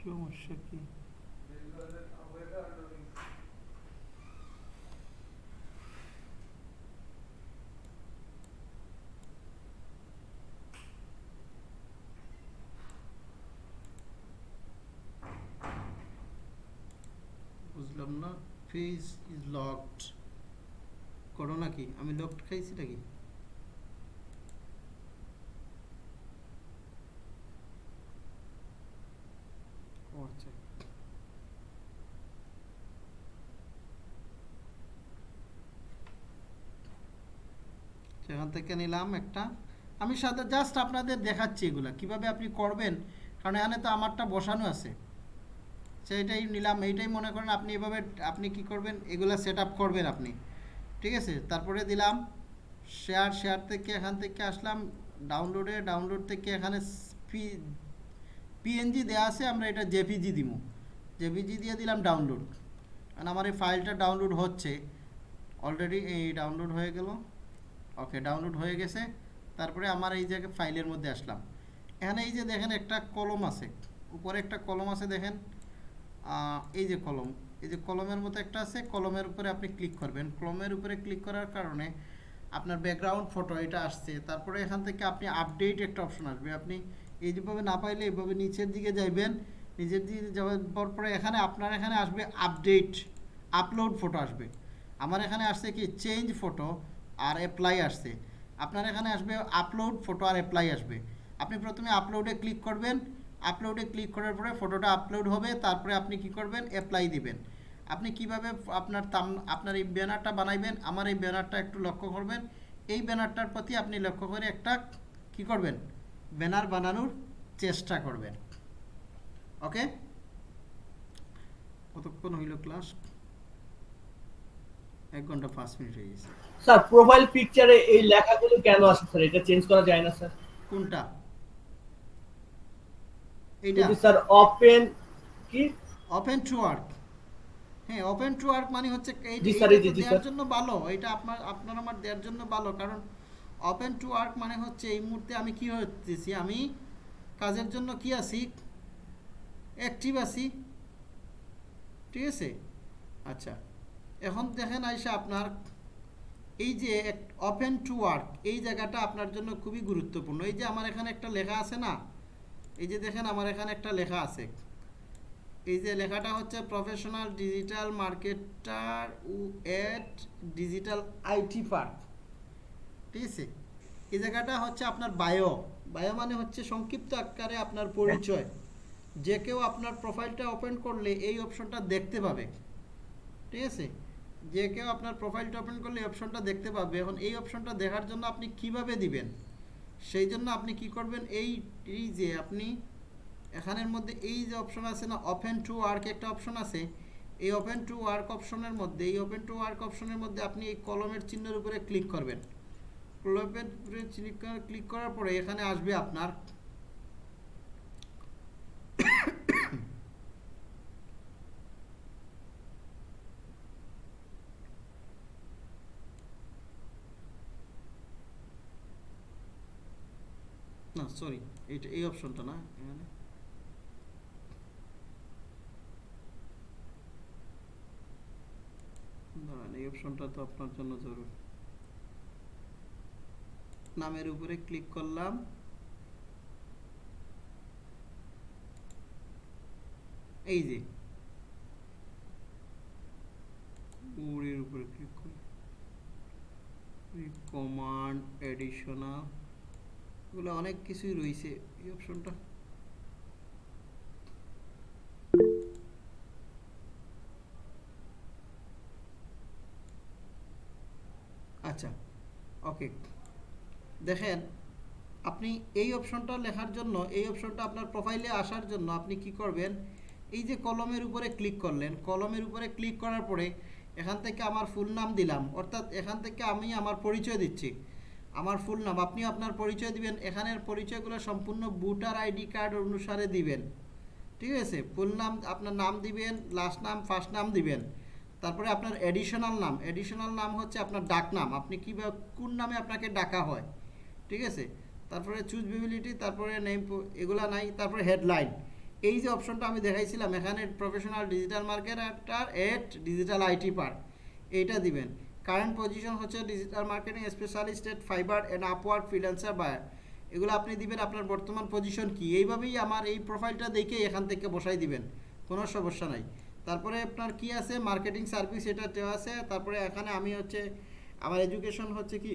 সমস্যা কি বুঝলাম না ফেজ ইজ লকড করো নাকি আমি লকড খাইছি নাকি দেখে নিলাম একটা আমি সাথে জাস্ট আপনাদের দেখাচ্ছি এগুলা কিভাবে আপনি করবেন কারণ এখানে তো আমারটা বসানো আছে সেটাই নিলাম এইটাই মনে করেন আপনি এভাবে আপনি কি করবেন এগুলা সেট করবেন আপনি ঠিক আছে তারপরে দিলাম শেয়ার শেয়ার থেকে এখান থেকে আসলাম ডাউনলোডে ডাউনলোড থেকে এখানে পি পিএনজি দেওয়া আছে আমরা এটা জেপিজি দিব জেপিজি দিয়ে দিলাম ডাউনলোড কারণ আমার এই ফাইলটা ডাউনলোড হচ্ছে অলরেডি এই ডাউনলোড হয়ে গেল ওকে ডাউনলোড হয়ে গেছে তারপরে আমার এই জায়গায় ফাইলের মধ্যে আসলাম এখানে এই যে দেখেন একটা কলম আছে উপরে একটা কলম আছে দেখেন এই যে কলম এই যে কলমের মতো একটা আছে কলমের উপরে আপনি ক্লিক করবেন কলমের উপরে ক্লিক করার কারণে আপনার ব্যাকগ্রাউন্ড ফটো এটা আসছে তারপরে এখান থেকে আপনি আপডেট একটা অপশন আসবে আপনি এই যেভাবে না পাইলে এইভাবে নিচের দিকে যাইবেন নিচের দিকে যাওয়ার পরে এখানে আপনার এখানে আসবে আপডেট আপলোড ফটো আসবে আমার এখানে আসছে কি চেঞ্জ ফটো আর অ্যাপ্লাই আসছে আপনার এখানে আসবে আপলোড ফটো আর অ্যাপ্লাই আসবে আপনি প্রথমে আপলোডে ক্লিক করবেন আপলোডে ক্লিক করার পরে ফটোটা আপলোড হবে তারপরে আপনি কি করবেন অ্যাপ্লাই দিবেন আপনি কিভাবে আপনার তাম আপনার এই ব্যানারটা বানাইবেন আমার এই ব্যানারটা একটু লক্ষ্য করবেন এই ব্যানারটার প্রতি আপনি লক্ষ্য করে একটা কি করবেন ব্যানার বানানোর চেষ্টা করবেন ওকে কতক্ষণ হইল ক্লাস এক ঘন্টা পাঁচ মিনিট হয়ে গেছে স্যার প্রোফাইল পিকচারে এই লেখাগুলো কেন আসে স্যার এটা চেঞ্জ করা যায় না স্যার কোনটা এটা স্যার ওপেন কি ওপেন টু ওয়ার্ক হ্যাঁ ওপেন টু ওয়ার্ক মানে হচ্ছে এই জি জি স্যার দেওয়ার জন্য ভালো এটা আপনার আপনার আমার দেওয়ার জন্য ভালো কারণ ওপেন টু ওয়ার্ক মানে হচ্ছে এই মুহূর্তে আমি কি হচ্ছেছি আমি কাজের জন্য কি আছি অ্যাক্টিভ আছি ঠিক আছে আচ্ছা এখন দেখেন আইসা আপনার এই যে ওপেন টু ওয়ার্ক এই জায়গাটা আপনার জন্য খুবই গুরুত্বপূর্ণ এই যে আমার এখানে একটা লেখা আছে না এই যে দেখেন আমার এখানে একটা লেখা আছে এই যে লেখাটা হচ্ছে প্রফেশনাল ডিজিটাল মার্কেটার ও এট ডিজিটাল আইটি পার্ক ঠিক আছে এই জায়গাটা হচ্ছে আপনার বায়ো বায়ো মানে হচ্ছে সংক্ষিপ্ত আকারে আপনার পরিচয় যে কেউ আপনার প্রোফাইলটা ওপেন করলে এই অপশনটা দেখতে পাবে ঠিক আছে যে কেউ আপনার প্রোফাইলটা ওপেন করলে অপশনটা দেখতে পাবে এখন এই অপশনটা দেখার জন্য আপনি কিভাবে দিবেন সেই জন্য আপনি কি করবেন এই যে আপনি এখানের মধ্যে এই যে অপশন আছে না ওপেন টু ওয়ার্ক একটা অপশন আছে এই ওপেন টু ওয়ার্ক অপশনের মধ্যে এই ওপেন টু ওয়ার্ক অপশনের মধ্যে আপনি এই কলমের চিহ্নের উপরে ক্লিক করবেন কলমের উপরে ক্লিক করার পরে এখানে আসবে আপনার না সরি এইটা এই অপশনটা না এখানে এই অপশনটা তো আপনার জন্য জরুরি নামের উপরে ক্লিক করলাম এই যে উপরে ক্লিক করি কমান্ড এডিশনাল এগুলো অনেক কিছুই রয়েছে এই অপশনটা আচ্ছা ওকে দেখেন আপনি এই অপশনটা লেখার জন্য এই অপশনটা আপনার প্রোফাইলে আসার জন্য আপনি কি করবেন এই যে কলমের উপরে ক্লিক করলেন কলমের উপরে ক্লিক করার পরে এখান থেকে আমার ফুল নাম দিলাম অর্থাৎ এখান থেকে আমি আমার পরিচয় দিচ্ছি আমার ফুল নাম আপনি আপনার পরিচয় দিবেন এখানের পরিচয়গুলো সম্পূর্ণ ভোটার আইডি কার্ড অনুসারে দিবেন ঠিক আছে ফুল নাম আপনার নাম দিবেন লাস্ট নাম ফার্স্ট নাম দিবেন তারপরে আপনার অ্যাডিশনাল নাম অ্যাডিশনাল নাম হচ্ছে আপনার ডাক নাম আপনি কীভাবে কোন নামে আপনাকে ডাকা হয় ঠিক আছে তারপরে চুজ বিবিলিটি তারপরে নেম এগুলা নাই তারপরে হেডলাইন এই যে অপশনটা আমি দেখাইছিলাম এখানে প্রফেশনাল ডিজিটাল একটা এট ডিজিটাল আইটি পার্ক এইটা দিবেন কারেন্ট পজিশন হচ্ছে digital marketing specialist at Fiverr and Upwork freelancer buyer এগুলো আপনি দিবেন আপনার বর্তমান পজিশন কি এইভাবেই আমার এই প্রোফাইলটা দেখে এখান থেকে বসাই দিবেন কোনো সমস্যা নাই তারপরে আপনার কি আছে মার্কেটিং সার্ভিস এটা দেওয়া আছে তারপরে এখানে আমি হচ্ছে আমার এডুকেশন হচ্ছে কি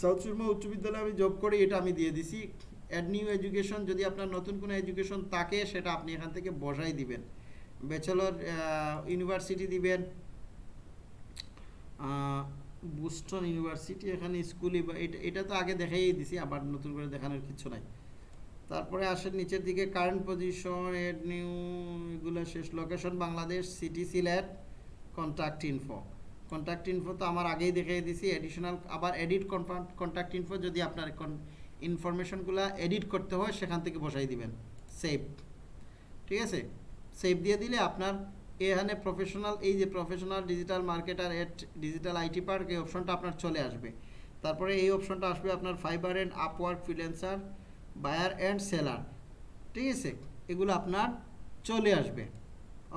সাউথ সুরমা উচ্চ বিদ্যালয়ে আমি জব করি এটা আমি দিয়ে দিছি অ্যাড নিউ এডুকেশন যদি আপনার নতুন কোনো এডুকেশন থাকে সেটা আপনি এখান থেকে বসাই দিবেন ব্যাচেলর ইউনিভার্সিটি দিবেন বুস্টন ইউনিভার্সিটি এখানে স্কুলই এটা এটা তো আগে দেখাই দিছি আবার নতুন করে দেখানোর কিছু নাই তারপরে আসেন নিচের দিকে কারেন্ট পজিশন এড নিউ এগুলো শেষ location Bangladesh city Sylhet contact info contact info তো আমার আগেই দেখিয়ে দিছি অ্যাডিশনাল আবার এডিট কন্ট্যাক্ট ইনফো যদি আপনার ইনফরমেশনগুলো এডিট করতে হয় সেখান থেকে বসাই দিবেন সেভ ঠিক আছে সেভ দিয়ে দিলে আপনার এখানে প্রফেশনাল এই যে professional digital marketer at digital IT park এই অপশনটা আপনার চলে আসবে তারপরে এই অপশনটা আসবে আপনার Fiverr and Upwork freelancer buyer and seller ঠিক আছে এগুলো আপনার চলে আসবে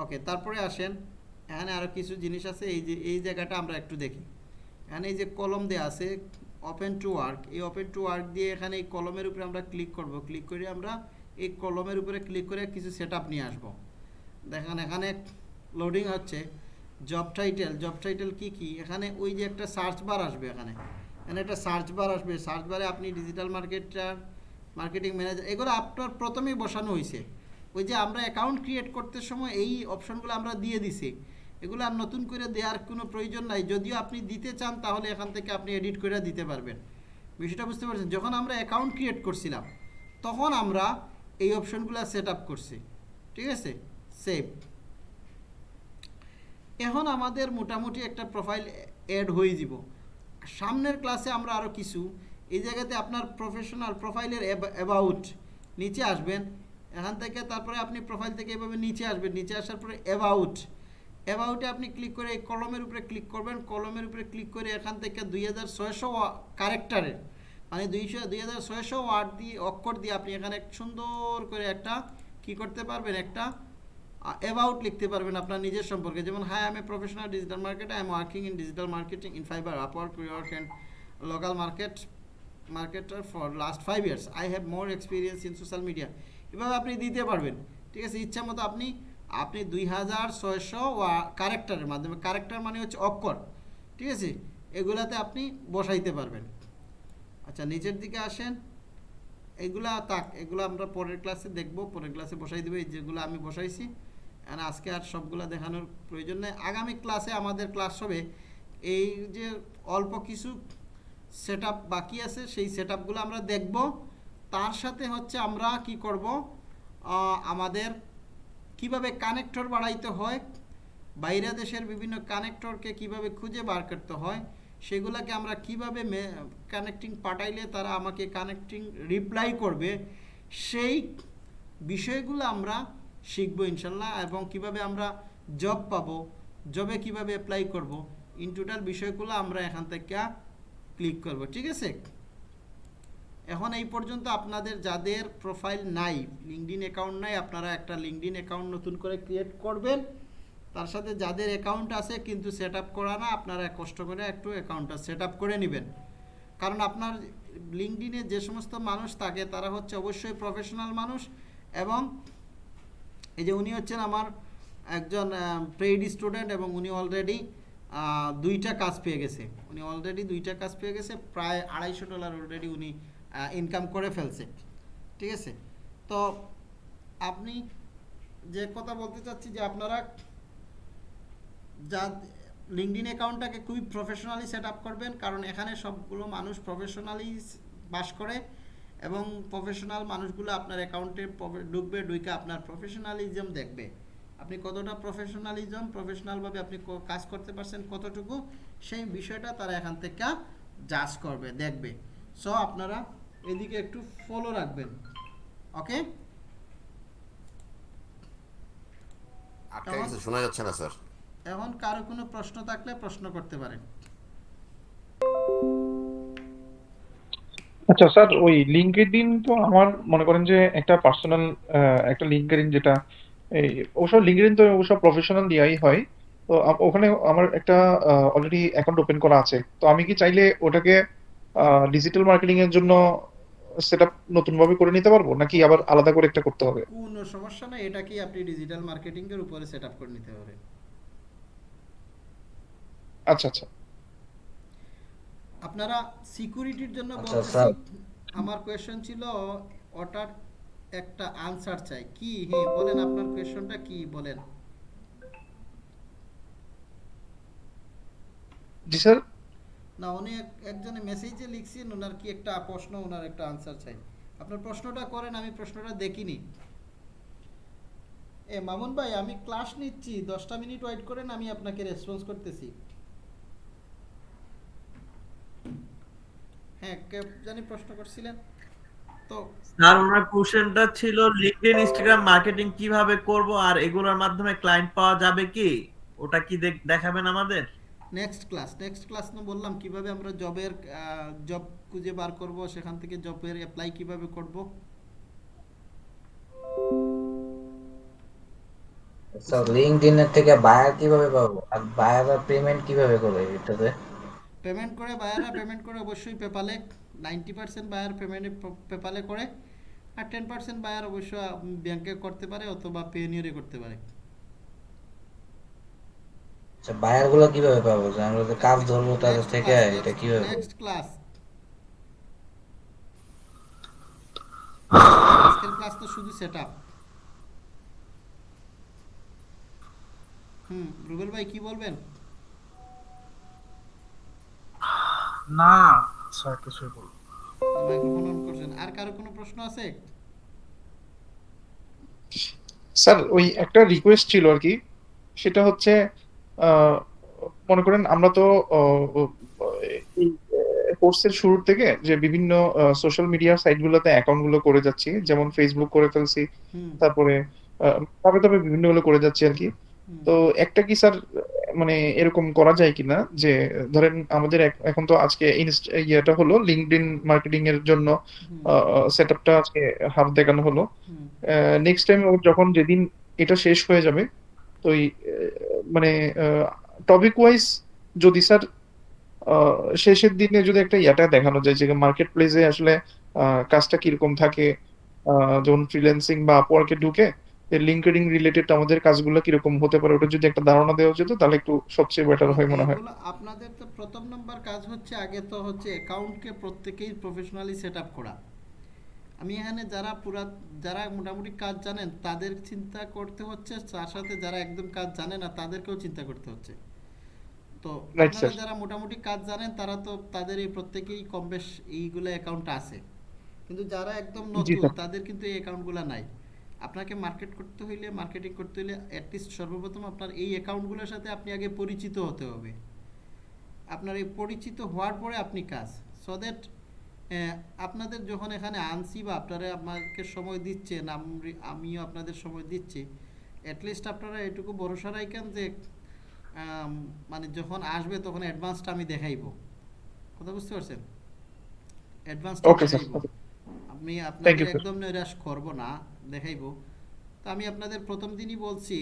ওকে তারপরে আসেন এখানে আরও কিছু জিনিস আছে এই যে এই জায়গাটা আমরা একটু দেখি এখানে এই যে কলম দেওয়া আছে ওপেন টু ওয়ার্ক এই ওপেন টু ওয়ার্ক দিয়ে এখানে এই কলমের উপরে আমরা ক্লিক করব ক্লিক করে আমরা এই কলমের উপরে ক্লিক করে কিছু সেট নিয়ে আসবো দেখেন এখানে লোডিং হচ্ছে জব টাইটেল জব টাইটেল কী কী এখানে ওই যে একটা সার্চ বার আসবে এখানে এখানে একটা সার্চ বার আসবে সার্চ বারে আপনি ডিজিটাল মার্কেটার মার্কেটিং ম্যানেজার এগুলো আপনার প্রথমেই বসানো হয়েছে ওই যে আমরা অ্যাকাউন্ট ক্রিয়েট করতে সময় এই অপশনগুলো আমরা দিয়ে দিছি এগুলো আর নতুন করে দেওয়ার কোনো প্রয়োজন নাই যদিও আপনি দিতে চান তাহলে এখান থেকে আপনি এডিট করে দিতে পারবেন বিষয়টা বুঝতে পারছেন যখন আমরা অ্যাকাউন্ট ক্রিয়েট করছিলাম তখন আমরা এই অপশনগুলো সেট আপ করছি ঠিক আছে সেভ এখন আমাদের মোটামুটি একটা প্রোফাইল অ্যাড হয়ে যাব সামনের ক্লাসে আমরা আরও কিছু এই জায়গাতে আপনার প্রফেশনাল প্রোফাইলের অ্যাবাউট নিচে আসবেন এখান থেকে তারপরে আপনি প্রোফাইল থেকে এভাবে নিচে আসবেন নিচে আসার পরে অ্যাবাউট অ্যাবাউটে আপনি ক্লিক করে এই কলমের উপরে ক্লিক করবেন কলমের উপরে ক্লিক করে এখান থেকে দুই হাজার ছয়শো ক্যারেক্টারের মানে দুইশো দুই হাজার ছয়শো ওয়ার্ড দিয়ে অক্ষর দিয়ে আপনি এখানে সুন্দর করে একটা কি করতে পারবেন একটা অ্যাবাউট লিখতে পারবেন আপনার নিজের সম্পর্কে যেমন হাই আমি professional digital market I am working in digital marketing in Fiverr Upwork rework and local market marketer for last five years I have more experience in social media এভাবে আপনি দিতে পারবেন ঠিক আছে ইচ্ছা মতো আপনি আপনি দুই হাজার ছয়শো ক্যারেক্টারের মাধ্যমে ক্যারেক্টার মানে হচ্ছে অক্ষর ঠিক আছে এগুলাতে আপনি বসাইতে পারবেন আচ্ছা নিচের দিকে আসেন এগুলা তাক এগুলো আমরা পরের ক্লাসে দেখব পরের ক্লাসে বসাই দেবো যেগুলো আমি বসাইছি আর আজকে আর সবগুলো দেখানোর প্রয়োজন নেই আগামী ক্লাসে আমাদের ক্লাস হবে এই যে অল্প কিছু সেট বাকি আছে সেই সেট আমরা দেখব তার সাথে হচ্ছে আমরা কি করব আমাদের কিভাবে কানেক্টর বাড়াইতে হয় বাইরে দেশের বিভিন্ন কানেক্টরকে কিভাবে খুঁজে বার করতে হয় সেগুলোকে আমরা কিভাবে কানেক্টিং পাঠাইলে তারা আমাকে কানেক্টিং রিপ্লাই করবে সেই বিষয়গুলো আমরা শিখব ইনশাল্লাহ এবং কিভাবে আমরা জব পাব জবে কিভাবে অ্যাপ্লাই করব ইন টোটাল বিষয়গুলো আমরা এখান থেকে ক্লিক করব ঠিক আছে এখন এই পর্যন্ত আপনাদের যাদের প্রোফাইল নাই লিঙ্কডিন অ্যাকাউন্ট নাই আপনারা একটা লিঙ্কডিন অ্যাকাউন্ট নতুন করে ক্রিয়েট করবেন তার সাথে যাদের অ্যাকাউন্ট আছে কিন্তু সেট আপ করা না আপনারা কষ্ট করে একটু অ্যাকাউন্টটা সেট আপ করে নেবেন কারণ আপনার লিঙ্কডিনে যে সমস্ত মানুষ থাকে তারা হচ্ছে অবশ্যই প্রফেশনাল মানুষ এবং এই যে উনি হচ্ছেন আমার একজন পেইড স্টুডেন্ট এবং উনি অলরেডি দুইটা কাজ পেয়ে গেছে উনি অলরেডি দুইটা কাজ পেয়ে গেছে প্রায় আড়াইশো ডলার অলরেডি উনি ইনকাম করে ফেলছে ঠিক আছে তো আপনি যে কথা বলতে চাচ্ছি যে আপনারা যা লিঙ্কডিন অ্যাকাউন্টটাকে খুবই প্রফেশনালি সেট আপ করবেন কারণ এখানে সবগুলো মানুষ প্রফেশনালি বাস করে এবং প্রফেশনাল মানুষগুলো আপনার অ্যাকাউন্টে ডুববে ডুইকে আপনার প্রফেশনালিজম দেখবে আপনি কতটা প্রফেশনালিজম প্রফেশনালভাবে আপনি কাজ করতে পারছেন কতটুকু সেই বিষয়টা তারা এখান থেকে জাজ করবে দেখবে সো আপনারা এদিকে একটু ফলো রাখবেন ওকে শোনা যাচ্ছে না স্যার এখন কারো কোনো প্রশ্ন থাকলে প্রশ্ন করতে পারেন আচ্ছা স্যার ওই লিঙ্কডিন তো আমার মনে করেন যে একটা পার্সোনাল একটা লিঙ্কডিন যেটা এই ওসব লিঙ্কডিন তো ওসব প্রফেশনাল দেওয়াই হয় তো ওখানে আমার একটা অলরেডি অ্যাকাউন্ট ওপেন করা আছে তো আমি কি চাইলে ওটাকে ডিজিটাল মার্কেটিং এর জন্য সেট আপ নতুন ভাবে করে নিতে পারবো নাকি আবার আলাদা করে একটা করতে হবে কোনো সমস্যা নাই এটা কি আপনি ডিজিটাল মার্কেটিং এর উপরে সেট আপ করে নিতে পারেন আচ্ছা আচ্ছা আপনারা সিকিউরিটির জন্য আচ্ছা, বলতেছি আমার কোয়েশ্চেন ছিল ওটার একটা আনসার চাই কি হে হ্যাঁ, বলেন আপনার কোয়েশ্চনটা কি বলেন জি স্যার না উনি একজনে মেসেজে লিখছেন ওনার কি একটা প্রশ্ন ওনার একটা আনসার চাই আপনার প্রশ্নটা করেন আমি প্রশ্নটা দেখিনি এ মামুন ভাই আমি ক্লাস নিচ্ছি 10টা মিনিট ওয়েট করেন আমি আপনাকে রেসপন্স করতেছি হ্যাঁ কে জানি প্রশ্ন করছিলেন তো স্যার ওনার কোশ্চেনটা ছিল লিংকডইন ইনস্টাগ্রাম মার্কেটিং কিভাবে করব আর এগুলোর মাধ্যমে ক্লায়েন্ট পাওয়া যাবে কি ওটা কি দেখাবেন আমাদের নেক্সট ক্লাস নেক্সট ক্লাস না বললাম কিভাবে আমরা জবের জব খুঁজে বার করব সেখান থেকে জবের অ্যাপ্লাই কিভাবে করব স্যার লিংকডইন থেকে বায়ার কিভাবে পাবো আর বায়ার পেমেন্ট কিভাবে করবে এটাতে পেমেন্ট করে বায়াররা পেমেন্ট করে অবশ্যই পেপালে নাইনটি পার্সেন্ট বায়ার পেমেন্ট পেপালে করে আর টেন পার্সেন্ট বায়ার অবশ্যই ব্যাংকে করতে পারে অথবা পেনিয়রে করতে পারে আচ্ছা, কি বলবেন না স্যার কিছুই বলবো স্যার ওই একটা রিকোয়েস্ট ছিল আর কি সেটা হচ্ছে মনে করেন আমরা তো কোর্সের শুরুর থেকে যে বিভিন্ন সোশ্যাল মিডিয়া সাইটগুলোতে অ্যাকাউন্টগুলো করে যাচ্ছি যেমন ফেসবুক করে ফেলছি তারপরে তবে তবে গুলো করে যাচ্ছি আর কি তো একটা কি স্যার মানে এরকম করা যায় কিনা যে ধরেন আমাদের এখন তো আজকে ইয়েটা হলো লিঙ্কডিন মার্কেটিং এর জন্য সেট আজকে হাফ দেখানো হলো নেক্সট টাইম যখন যেদিন এটা শেষ হয়ে যাবে তো মানে টপিক ওয়াইজ যদি স্যার শেষের দিনে যদি একটা ইয়াটা দেখানো যায় যে মার্কেট প্লেসে আসলে কাজটা কিরকম থাকে যেমন ফ্রিল্যান্সিং বা আপওয়ার্কে ঢুকে লিঙ্কেডিং রিলেটেড আমাদের কাজগুলো কিরকম হতে পারে ওটা যদি একটা ধারণা দেওয়া যেত তাহলে একটু সবচেয়ে বেটার হয় মনে হয় আপনাদের তো প্রথম নাম্বার কাজ হচ্ছে আগে তো হচ্ছে অ্যাকাউন্টকে প্রত্যেকেই প্রফেশনালি সেট আপ করা আমি এখানে যারা পুরা যারা মোটামুটি কাজ জানেন তাদের চিন্তা করতে হচ্ছে তার সাথে যারা একদম কাজ জানে না তাদেরকেও চিন্তা করতে হচ্ছে তো আপনারা যারা মোটামুটি কাজ জানেন তারা তো তাদের এই প্রত্যেকেই কম বেশ এইগুলো অ্যাকাউন্ট আছে কিন্তু যারা একদম নতুন তাদের কিন্তু এই অ্যাকাউন্টগুলো নাই আপনাকে মার্কেট করতে হইলে মার্কেটিং করতে হইলে অ্যাটলিস্ট সর্বপ্রথম আপনার এই অ্যাকাউন্টগুলোর সাথে আপনি আগে পরিচিত হতে হবে আপনার এই পরিচিত হওয়ার পরে আপনি কাজ সো দ্যাট আপনাদের যখন এখানে আনছি বা আপনারা আমাকে সময় দিচ্ছেন আমিও আপনাদের সময় দিচ্ছি অ্যাটলিস্ট আপনারা এটুকু ভরসা রাখেন যে মানে যখন আসবে তখন অ্যাডভান্সটা আমি দেখাইব কথা বুঝতে পারছেন অ্যাডভান্স আমি আপনাকে একদম নিরাশ করব না দেখাইব তো আমি আপনাদের প্রথম দিনই বলছি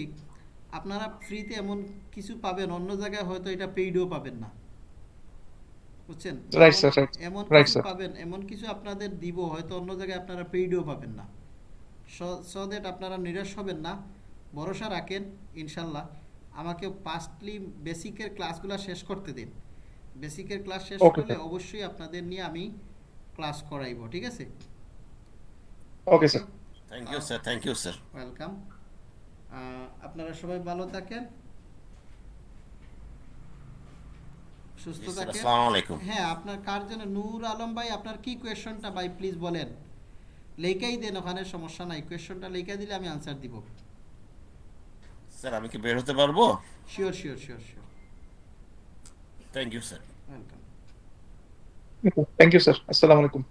আপনারা ফ্রিতে এমন কিছু পাবেন অন্য জায়গায় হয়তো এটা পেইডও পাবেন না বুঝছেন এমন কিছু পাবেন এমন কিছু আপনাদের দিব হয়তো অন্য জায়গায় আপনারা পেইডও পাবেন না সো দ্যাট আপনারা নিরাশ হবেন না ভরসা রাখেন ইনশাল্লাহ আমাকে পাস্টলি বেসিকের ক্লাসগুলো শেষ করতে দিন বেসিকের ক্লাস শেষ করলে অবশ্যই আপনাদের নিয়ে আমি ক্লাস করাইব ঠিক আছে okay sir thank you sir thank you sir welcome আপনারা সবাই ভালো থাকেন সুস্থ থাকেন আসসালামু আলাইকুম হ্যাঁ আপনার কার যেন নূর আলম ভাই আপনার কি কোশ্চেনটা ভাই প্লিজ বলেন লেখাই দেন ওখানে সমস্যা নাই কোশ্চেনটা লেখা দিলে আমি আনসার দিব স্যার আমি কি বের হতে পারবো sure sure sure sure thank you sir welcome thank you sir আসসালামু আলাইকুম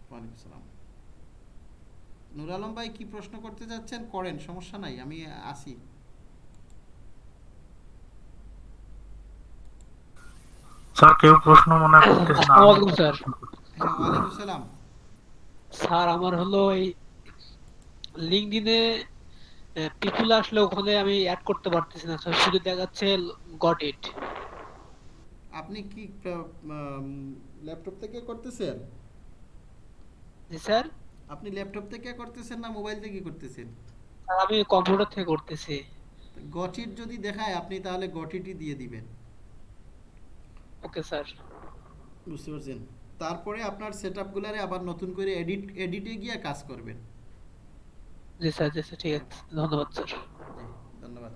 নুর আলম ভাই কি প্রশ্ন করতে যাচ্ছেন করেন সমস্যা নাই আমি আসি স্যার কেউ প্রশ্ন মনে করতেছেন না ওয়ালাইকুম স্যার হ্যাঁ ওয়ালাইকুম সালাম স্যার আমার হলো এই লিংকডইনে পিপল আসলে ওখানে আমি অ্যাড করতে পারতেছি না স্যার শুধু দেখাচ্ছে গট ইট আপনি কি ল্যাপটপ থেকে করতেছেন জি স্যার আপনি ল্যাপটপ থেকে করতেছেন না মোবাইল থেকে করতেছেন আমি কম্পিউটার থেকে করতেছি গটিট যদি দেখায় আপনি তাহলে গটিটি দিয়ে দিবেন ওকে স্যার বুঝতে পারছেন তারপরে আপনার সেটআপগুলোরে আবার নতুন করে এডিট এডিটে গিয়ে কাজ করবেন জি স্যার জি স্যার ঠিক আছে ধন্যবাদ স্যার ধন্যবাদ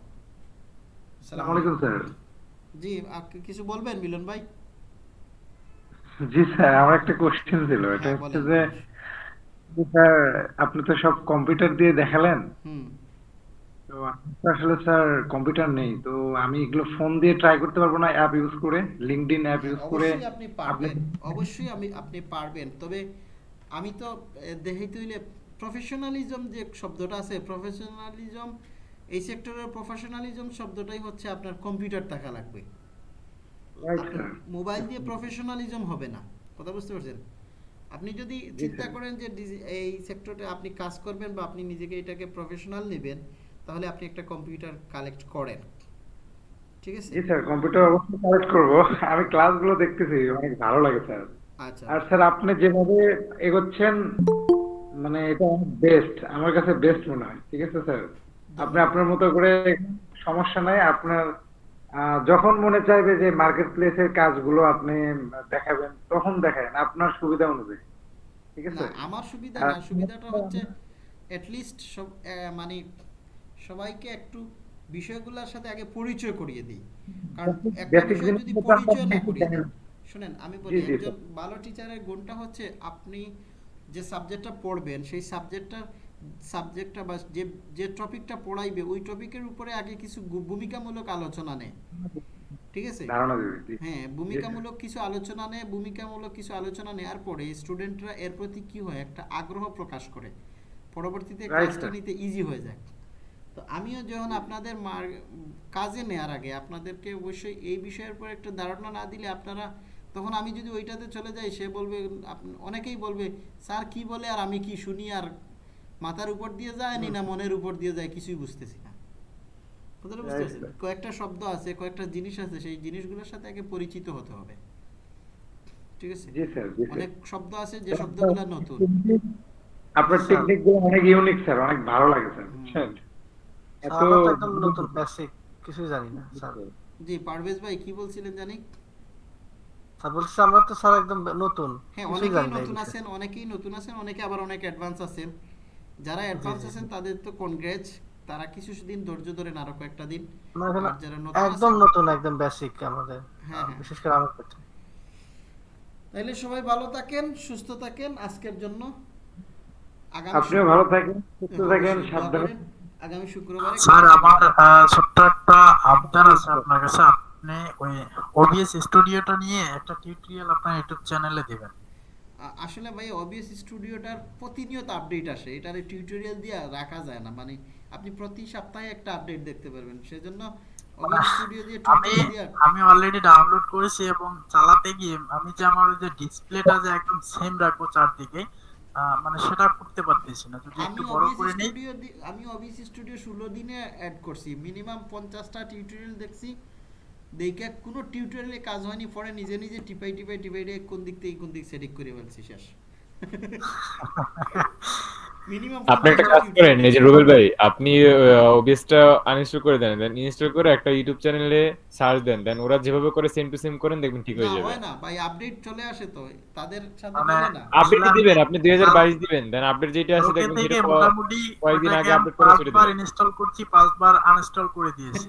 আসসালামু আলাইকুম স্যার জি আপনি কিছু বলবেন মিলন ভাই জি স্যার আমার একটা কোশ্চেন ছিল হ্যাঁ, এটা হচ্ছে যে স্যার আপনি তো সব কম্পিউটার দিয়ে দেখালেন তো আসলে স্যার কম্পিউটার নেই তো আমি এগুলো ফোন দিয়ে ট্রাই করতে পারবো না অ্যাপ ইউজ করে লিঙ্কডইন অ্যাপ ইউজ করে আপনি পারবেন অবশ্যই আমি আপনি পারবেন তবে আমি তো দেখাইতে হইলে প্রফেশনালিজম যে শব্দটা আছে প্রফেশনালিজম এই সেক্টরের প্রফেশনালিজম শব্দটাই হচ্ছে আপনার কম্পিউটার থাকা লাগবে মোবাইল দিয়ে প্রফেশনালিজম হবে না কথা বুঝতে পারছেন আপনি যদি চিন্তা করেন যে এই সেক্টরে আপনি কাজ করবেন বা আপনি নিজেকে এটাকে প্রফেশনাল নেবেন তাহলে আপনি একটা কম্পিউটার কালেক্ট করেন ঠিক আছে জি স্যার কম্পিউটার অবশ্যই কালেক্ট করব আমি ক্লাসগুলো দেখতেছি অনেক ভালো লাগে স্যার আচ্ছা আর স্যার আপনি যেভাবে এগোচ্ছেন মানে এটা বেস্ট আমার কাছে বেস্ট মনে হয় ঠিক আছে স্যার আপনি আপনার মতো করে সমস্যা নাই আপনার যখন মনে চাইবে যে মার্কেট প্লেসের কাজগুলো আপনি দেখাবেন তখন দেখেন আপনার সুবিধা অনুযায়ী ঠিক আছে আমার সুবিধা না সুবিধাটা হচ্ছে মানে সবাইকে একটু বিষয়গুলোর সাথে আগে পরিচয় করিয়ে দিই কারণ যদি পরিচয় না শুনেন আমি বলি একজন ভালো টিচারের গুণটা হচ্ছে আপনি যে সাবজেক্টটা পড়বেন সেই সাবজেক্টটার সাবজেক্টটা বা যে যে টপিকটা পড়াইবে ওই টপিকের উপরে আগে কিছু ভূমিকামূলক আলোচনা নেয় ঠিক আছে হ্যাঁ ভূমিকামূলক কিছু আলোচনা নেয় ভূমিকামূলক কিছু আলোচনা নেওয়ার পরে স্টুডেন্টরা এর প্রতি কি হয় একটা আগ্রহ প্রকাশ করে পরবর্তীতে কাজটা নিতে ইজি হয়ে যায় তো আমিও যখন আপনাদের কাজে নেয়ার আগে আপনাদেরকে অবশ্যই এই বিষয়ের পর একটা ধারণা না দিলে আপনারা তখন আমি যদি ওইটাতে চলে যাই সে বলবে অনেকেই বলবে স্যার কি বলে আর আমি কি শুনি আর মাথার উপর দিয়ে যায় নি না মনের উপর দিয়ে যায় কিছুই বুঝতেছি কথাটা বুঝতে পারছেন কয়েকটা শব্দ আছে কয়েকটা জিনিস আছে সেই জিনিসগুলোর সাথে আগে পরিচিত হতে হবে ঠিক আছে জি স্যার অনেক শব্দ আছে যে শব্দগুলো নতুন আপনার টেকনিকগুলো অনেক ইউনিক স্যার অনেক ভালো লাগে স্যার এত একদম নতুন বেসিক কিছু জানি না স্যার জি পারভেজ ভাই কি বলছিলেন জানি স্যার বলছি আমরা তো স্যার একদম নতুন হ্যাঁ অনেকেই নতুন আছেন অনেকেই নতুন আছেন অনেকে আবার অনেক অ্যাডভান্স আছেন যারা অ্যাডভান্স আছেন তাদের তো কনগ্রেট তারা কিছু দিন ধৈর্য ধরে আরো কয়েকটা দিন মানে একদম নতুন একদম বেসিক আমাদের হ্যাঁ, হ্যাঁ। বিশেষ করে আমার ক্ষেত্রে তাহলে সবাই ভালো থাকেন সুস্থ থাকেন আজকের জন্য আপনিও ভালো থাকেন সুস্থ হ্যাঁ, থাকেন সাবধানে আগামী শুক্রবারে স্যার আমার ছোট্ট একটা আবদার আছে আপনার কাছে আপনি ওই ওবিএস স্টুডিওটা নিয়ে একটা টিউটোরিয়াল আপনার ইউটিউব চ্যানেলে দিবেন আসলে ভাই অবিএস স্টুডিওটার প্রতিনিয়ত আপডেট আসে এটারে টিউটোরিয়াল দিয়ে রাখা যায় না মানে আপনি প্রতি সপ্তাহে একটা আপডেট দেখতে পারবেন সেজন্য আমি আমি অলরেডি ডাউনলোড করেছি এবং চালাতে গিয়ে আমি যে আমার যে ডিসপ্লেটা যে একদম সেম রাখবো চারদিকে মানে সেটা করতে পারতেছি না যদি একটু বড় করে নেই আমি ওবিসি স্টুডিও 16 দিনে অ্যাড করছি মিনিমাম 50টা টিউটোরিয়াল দেখছি দেখে কোনো টিউটোরিয়ালে কাজ হয়নি পরে নিজে নিজে টিপাই টিপাই টিপাই কোন দিক থেকে কোন দিক সেটিং করে ফেলছি শেষ <laughs> আপনি একটা কাজ করেন এই যে রুবেল ভাই আপনি ওবিএসটা আনইনস্টল করে দেন দেন ইনস্টল করে একটা ইউটিউব চ্যানেলে সার্চ দেন দেন ওরা যেভাবে করে সেম টু সেম করেন দেখবেন ঠিক হয়ে যাবে না ভাই আপডেট চলে আসে তো তাদের সাথে মানে না আপডেট দিবেন আপনি 2022 দিবেন দেন আপডেট যেটা আছে দেখবেন সেটা মোটামুটি কয়েকদিন আগে আপডেট করে ছেড়ে দিবেন পাঁচবার ইনস্টল করছি পাঁচবার আনইনস্টল করে দিয়েছে